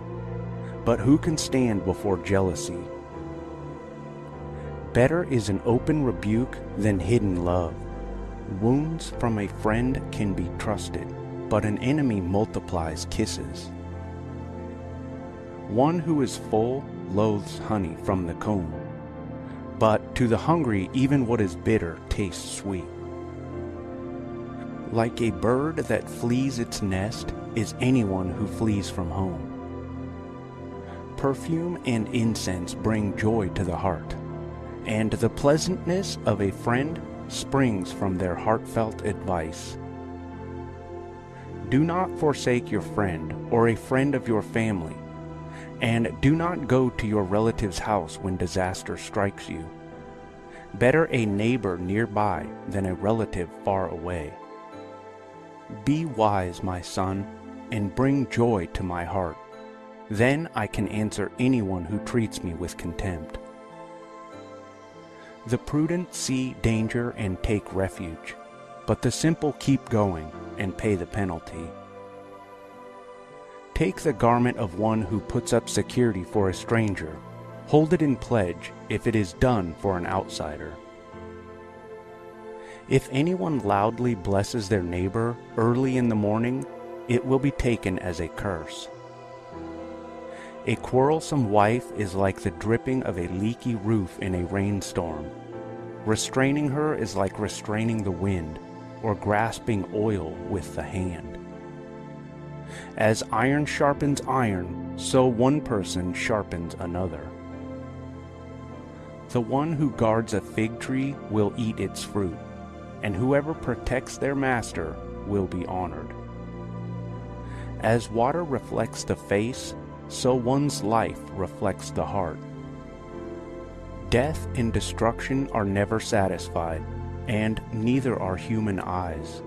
but who can stand before jealousy? Better is an open rebuke than hidden love. Wounds from a friend can be trusted, but an enemy multiplies kisses. One who is full loathes honey from the comb, but to the hungry, even what is bitter tastes sweet. Like a bird that flees its nest is anyone who flees from home. Perfume and incense bring joy to the heart, and the pleasantness of a friend springs from their heartfelt advice. Do not forsake your friend or a friend of your family and do not go to your relative's house when disaster strikes you. Better a neighbor nearby than a relative far away. Be wise, my son, and bring joy to my heart. Then I can answer anyone who treats me with contempt. The prudent see danger and take refuge, but the simple keep going and pay the penalty. Take the garment of one who puts up security for a stranger. Hold it in pledge if it is done for an outsider. If anyone loudly blesses their neighbor early in the morning, it will be taken as a curse. A quarrelsome wife is like the dripping of a leaky roof in a rainstorm. Restraining her is like restraining the wind or grasping oil with the hand. As iron sharpens iron, so one person sharpens another. The one who guards a fig tree will eat its fruit, and whoever protects their master will be honored. As water reflects the face, so one's life reflects the heart. Death and destruction are never satisfied, and neither are human eyes.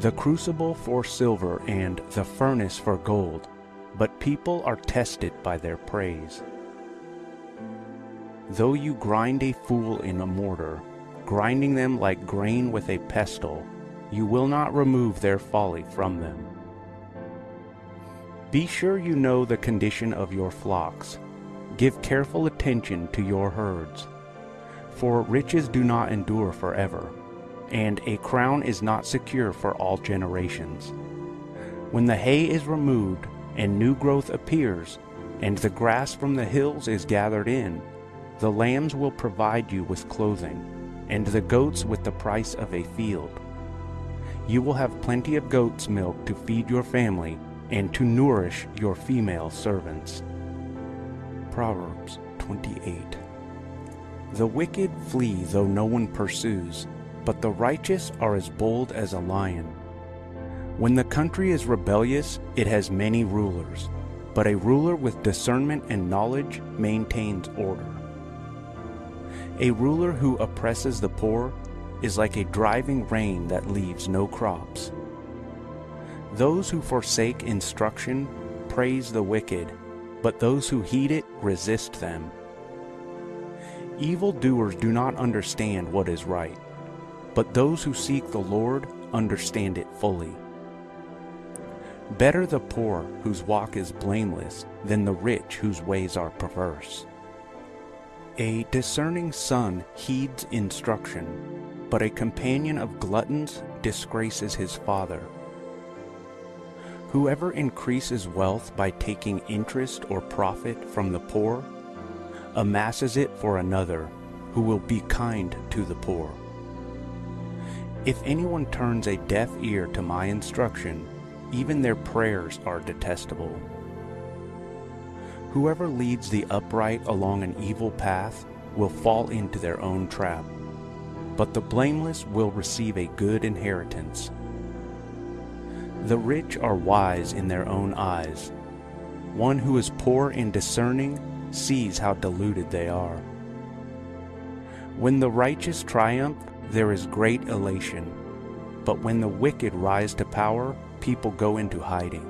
The crucible for silver and the furnace for gold, but people are tested by their praise. Though you grind a fool in a mortar, grinding them like grain with a pestle, you will not remove their folly from them. Be sure you know the condition of your flocks. Give careful attention to your herds. For riches do not endure forever, and a crown is not secure for all generations. When the hay is removed, and new growth appears, and the grass from the hills is gathered in, the lambs will provide you with clothing, and the goats with the price of a field. You will have plenty of goat's milk to feed your family and to nourish your female servants. Proverbs 28 The wicked flee though no one pursues, but the righteous are as bold as a lion. When the country is rebellious, it has many rulers, but a ruler with discernment and knowledge maintains order. A ruler who oppresses the poor is like a driving rain that leaves no crops. Those who forsake instruction praise the wicked, but those who heed it resist them. Evil doers do not understand what is right, but those who seek the Lord understand it fully. Better the poor whose walk is blameless than the rich whose ways are perverse. A discerning son heeds instruction, but a companion of gluttons disgraces his father. Whoever increases wealth by taking interest or profit from the poor amasses it for another who will be kind to the poor. If anyone turns a deaf ear to my instruction, even their prayers are detestable. Whoever leads the upright along an evil path will fall into their own trap, but the blameless will receive a good inheritance. The rich are wise in their own eyes. One who is poor and discerning sees how deluded they are. When the righteous triumph, there is great elation. But when the wicked rise to power, people go into hiding.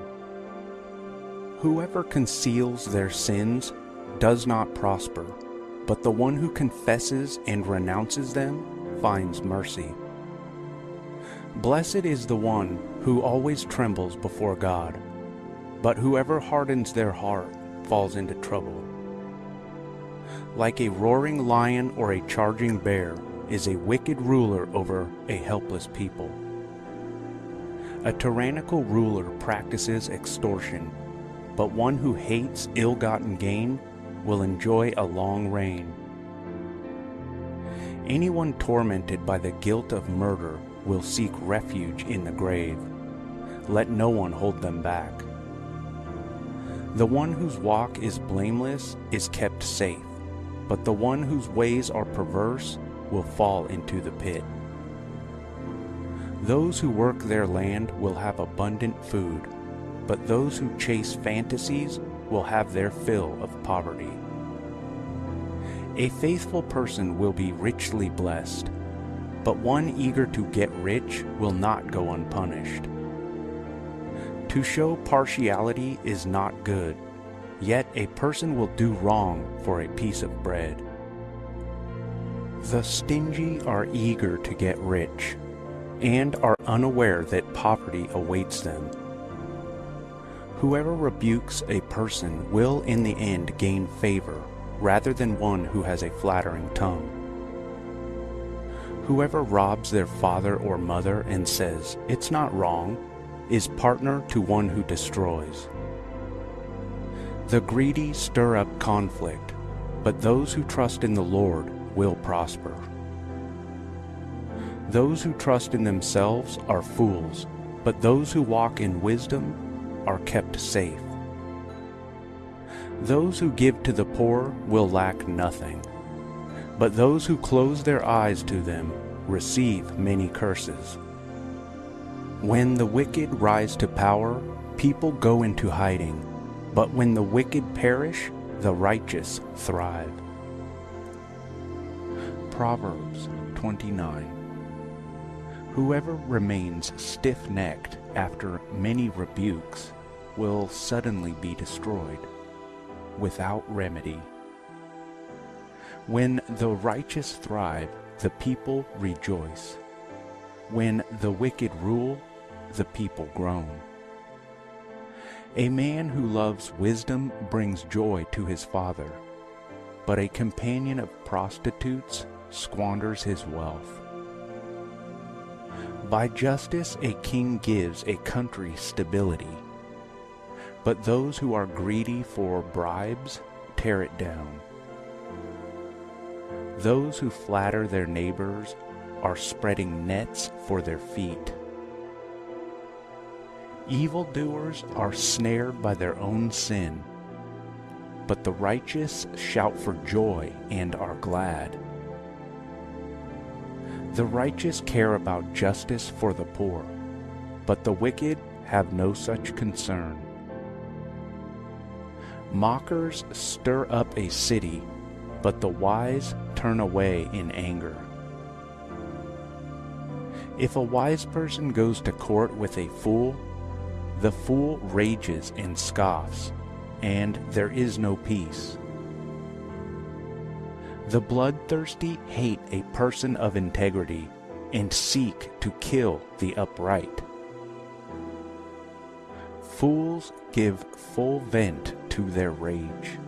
Whoever conceals their sins does not prosper, but the one who confesses and renounces them finds mercy. Blessed is the one who always trembles before God, but whoever hardens their heart falls into trouble. Like a roaring lion or a charging bear is a wicked ruler over a helpless people. A tyrannical ruler practices extortion, but one who hates ill-gotten gain will enjoy a long reign. Anyone tormented by the guilt of murder will seek refuge in the grave. Let no one hold them back. The one whose walk is blameless is kept safe, but the one whose ways are perverse will fall into the pit. Those who work their land will have abundant food, but those who chase fantasies will have their fill of poverty. A faithful person will be richly blessed, but one eager to get rich will not go unpunished. To show partiality is not good, yet a person will do wrong for a piece of bread. The stingy are eager to get rich, and are unaware that poverty awaits them. Whoever rebukes a person will in the end gain favor, rather than one who has a flattering tongue. Whoever robs their father or mother and says, it's not wrong, is partner to one who destroys. The greedy stir up conflict, but those who trust in the Lord will prosper. Those who trust in themselves are fools, but those who walk in wisdom are kept safe. Those who give to the poor will lack nothing, but those who close their eyes to them receive many curses. When the wicked rise to power, people go into hiding, but when the wicked perish, the righteous thrive. Proverbs 29 Whoever remains stiff-necked after many rebukes will suddenly be destroyed, without remedy. When the righteous thrive, the people rejoice. When the wicked rule, the people groan. A man who loves wisdom brings joy to his father, but a companion of prostitutes squanders his wealth. By justice a king gives a country stability, but those who are greedy for bribes tear it down. Those who flatter their neighbors are spreading nets for their feet. Evildoers are snared by their own sin, but the righteous shout for joy and are glad. The righteous care about justice for the poor, but the wicked have no such concern. Mockers stir up a city, but the wise turn away in anger. If a wise person goes to court with a fool, the fool rages and scoffs, and there is no peace. The bloodthirsty hate a person of integrity and seek to kill the upright. Fools give full vent to their rage,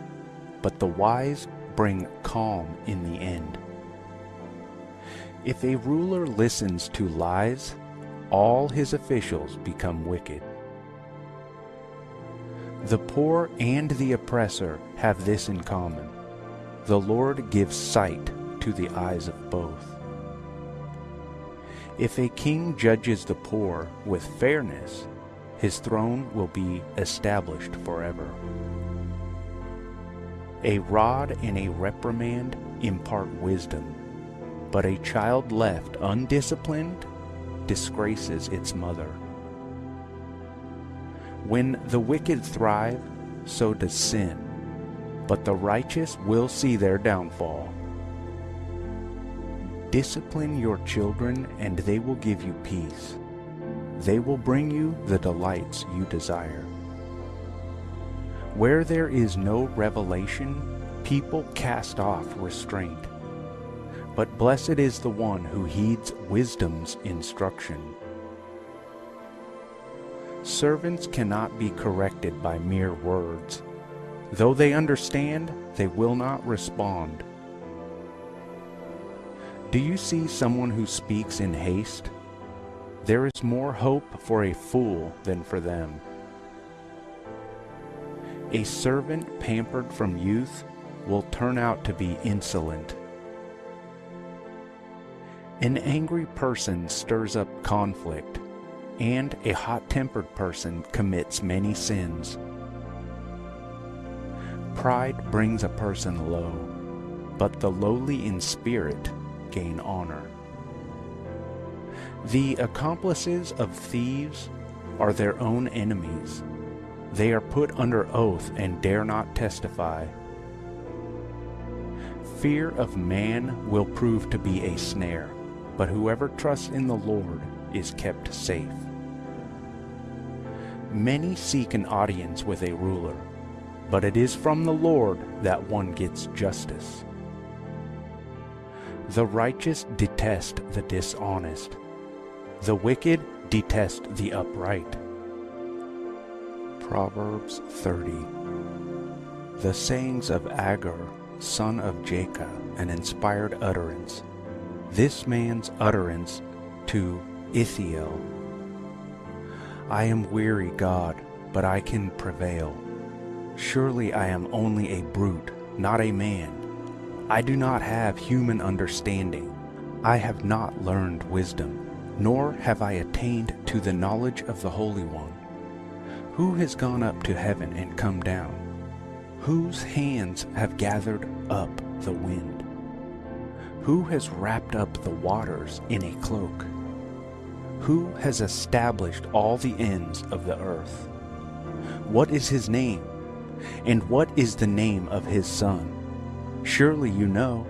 but the wise bring calm in the end. If a ruler listens to lies, all his officials become wicked. The poor and the oppressor have this in common. The Lord gives sight to the eyes of both. If a king judges the poor with fairness, his throne will be established forever. A rod and a reprimand impart wisdom, but a child left undisciplined disgraces its mother. When the wicked thrive, so does sin, but the righteous will see their downfall. Discipline your children, and they will give you peace. They will bring you the delights you desire. Where there is no revelation, people cast off restraint. But blessed is the one who heeds wisdom's instruction. Servants cannot be corrected by mere words. Though they understand, they will not respond. Do you see someone who speaks in haste? There is more hope for a fool than for them. A servant pampered from youth will turn out to be insolent. An angry person stirs up conflict, and a hot-tempered person commits many sins. Pride brings a person low, but the lowly in spirit gain honor. The accomplices of thieves are their own enemies they are put under oath and dare not testify. Fear of man will prove to be a snare, but whoever trusts in the Lord is kept safe. Many seek an audience with a ruler, but it is from the Lord that one gets justice. The righteous detest the dishonest. The wicked detest the upright. Proverbs 30 The sayings of Agur, son of Jacob, an inspired utterance. This man's utterance to Ithiel. I am weary, God, but I can prevail. Surely I am only a brute, not a man. I do not have human understanding. I have not learned wisdom, nor have I attained to the knowledge of the Holy One. Who has gone up to heaven and come down? Whose hands have gathered up the wind? Who has wrapped up the waters in a cloak? Who has established all the ends of the earth? What is his name? And what is the name of his son? Surely you know.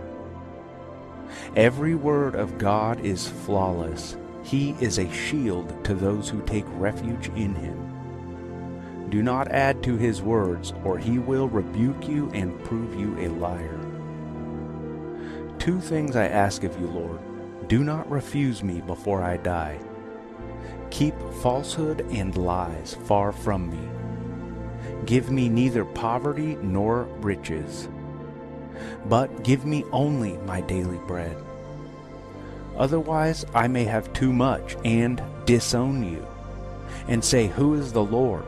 Every word of God is flawless. He is a shield to those who take refuge in him. Do not add to his words, or he will rebuke you and prove you a liar. Two things I ask of you, Lord. Do not refuse me before I die. Keep falsehood and lies far from me. Give me neither poverty nor riches, but give me only my daily bread. Otherwise I may have too much and disown you, and say, Who is the Lord?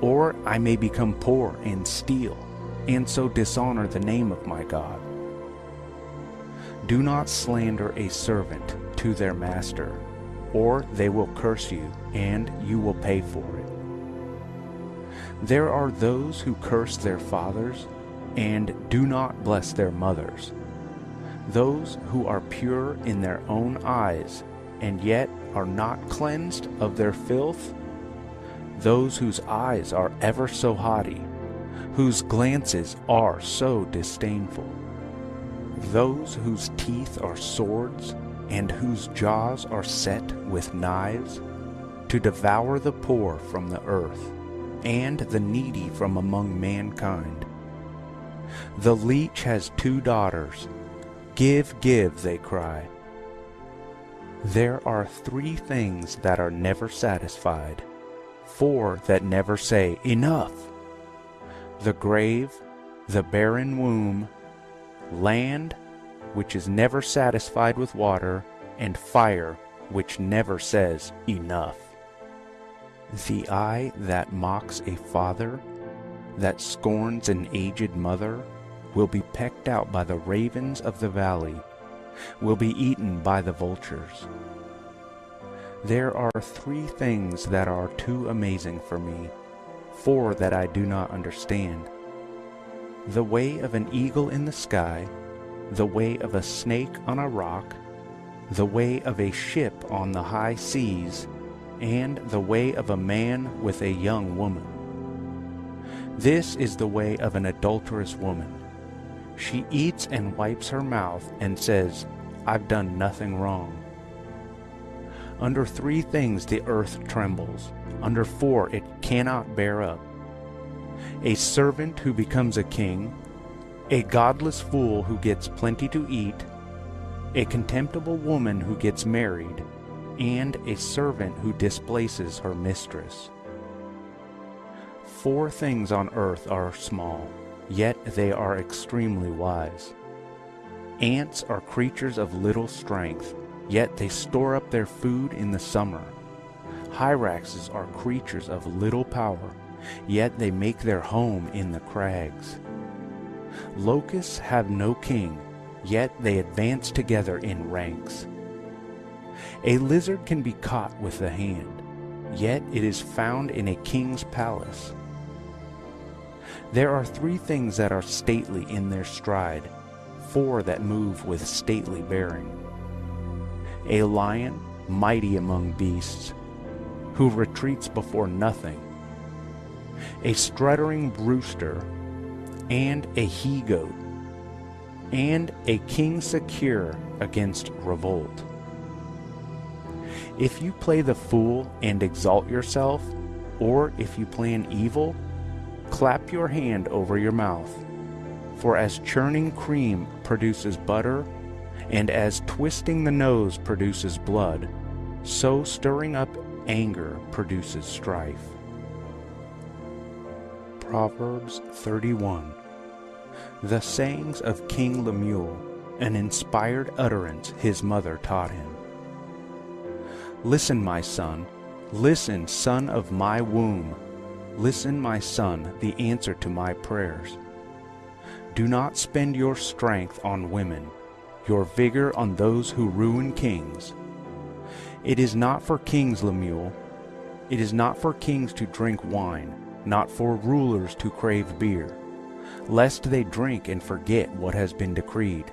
Or I may become poor and steal, and so dishonor the name of my God. Do not slander a servant to their master, or they will curse you, and you will pay for it. There are those who curse their fathers, and do not bless their mothers. Those who are pure in their own eyes, and yet are not cleansed of their filth. Those whose eyes are ever so haughty, whose glances are so disdainful. Those whose teeth are swords, and whose jaws are set with knives, to devour the poor from the earth, and the needy from among mankind. The leech has two daughters. Give, give, they cry. There are three things that are never satisfied, four that never say, Enough! The grave, the barren womb, land, which is never satisfied with water, and fire, which never says, Enough. The eye that mocks a father, that scorns an aged mother, will be pecked out by the ravens of the valley, will be eaten by the vultures. There are three things that are too amazing for me, four that I do not understand. The way of an eagle in the sky, the way of a snake on a rock, the way of a ship on the high seas, and the way of a man with a young woman. This is the way of an adulterous woman. She eats and wipes her mouth and says, I've done nothing wrong. Under three things the earth trembles, under four it cannot bear up. A servant who becomes a king, a godless fool who gets plenty to eat, a contemptible woman who gets married, and a servant who displaces her mistress. Four things on earth are small, yet they are extremely wise. Ants are creatures of little strength, yet they store up their food in the summer. Hyraxes are creatures of little power, yet they make their home in the crags. Locusts have no king, yet they advance together in ranks. A lizard can be caught with the hand, yet it is found in a king's palace. There are three things that are stately in their stride, four that move with stately bearing. A lion, mighty among beasts, who retreats before nothing. A struttering rooster, and a he-goat, and a king secure against revolt. If you play the fool and exalt yourself, or if you plan evil, clap your hand over your mouth. For as churning cream produces butter, and as twisting the nose produces blood, so stirring up anger produces strife. Proverbs 31 The sayings of King Lemuel, an inspired utterance his mother taught him. Listen, my son. Listen, son of my womb. Listen, my son, the answer to my prayers. Do not spend your strength on women, your vigor on those who ruin kings. It is not for kings, Lemuel. It is not for kings to drink wine, not for rulers to crave beer, lest they drink and forget what has been decreed,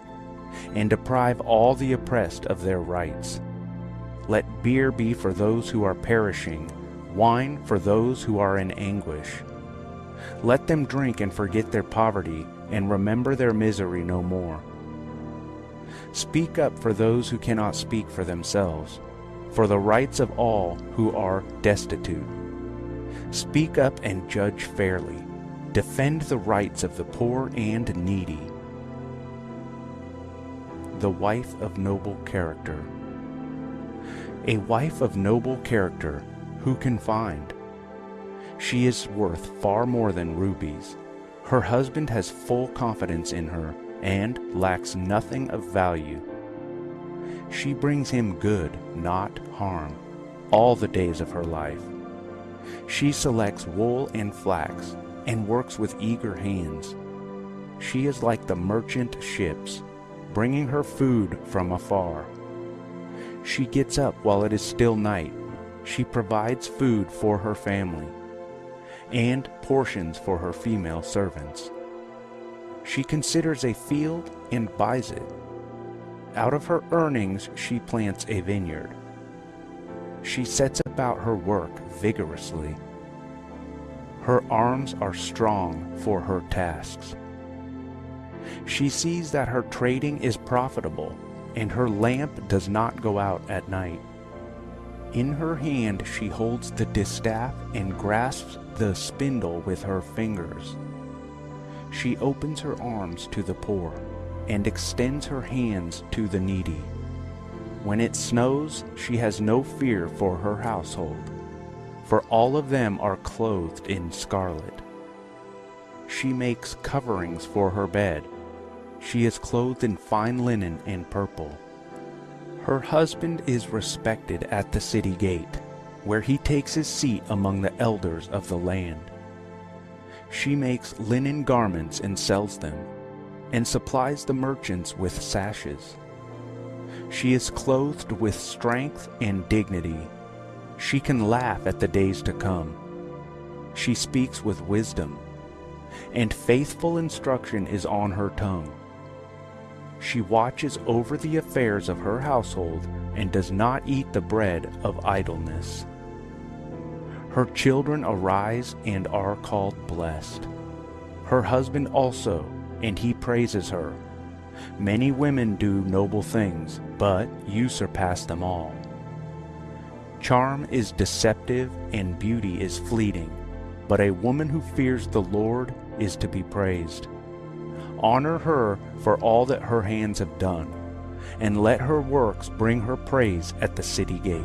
and deprive all the oppressed of their rights. Let beer be for those who are perishing, wine for those who are in anguish. Let them drink and forget their poverty and remember their misery no more. Speak up for those who cannot speak for themselves, for the rights of all who are destitute. Speak up and judge fairly. Defend the rights of the poor and needy. The wife of noble character. A wife of noble character, who can find? She is worth far more than rubies. Her husband has full confidence in her and lacks nothing of value. She brings him good, not harm, all the days of her life. She selects wool and flax and works with eager hands. She is like the merchant ships, bringing her food from afar. She gets up while it is still night. She provides food for her family and portions for her female servants. She considers a field and buys it. Out of her earnings she plants a vineyard. She sets about her work vigorously. Her arms are strong for her tasks. She sees that her trading is profitable, and her lamp does not go out at night. In her hand she holds the distaff and grasps the spindle with her fingers. She opens her arms to the poor and extends her hands to the needy. When it snows, she has no fear for her household, for all of them are clothed in scarlet. She makes coverings for her bed. She is clothed in fine linen and purple. Her husband is respected at the city gate, where he takes his seat among the elders of the land. She makes linen garments and sells them, and supplies the merchants with sashes. She is clothed with strength and dignity. She can laugh at the days to come. She speaks with wisdom, and faithful instruction is on her tongue. She watches over the affairs of her household and does not eat the bread of idleness. Her children arise and are called blessed. Her husband also, and he praises her. Many women do noble things, but you surpass them all. Charm is deceptive and beauty is fleeting, but a woman who fears the Lord is to be praised. Honor her for all that her hands have done, and let her works bring her praise at the city gate.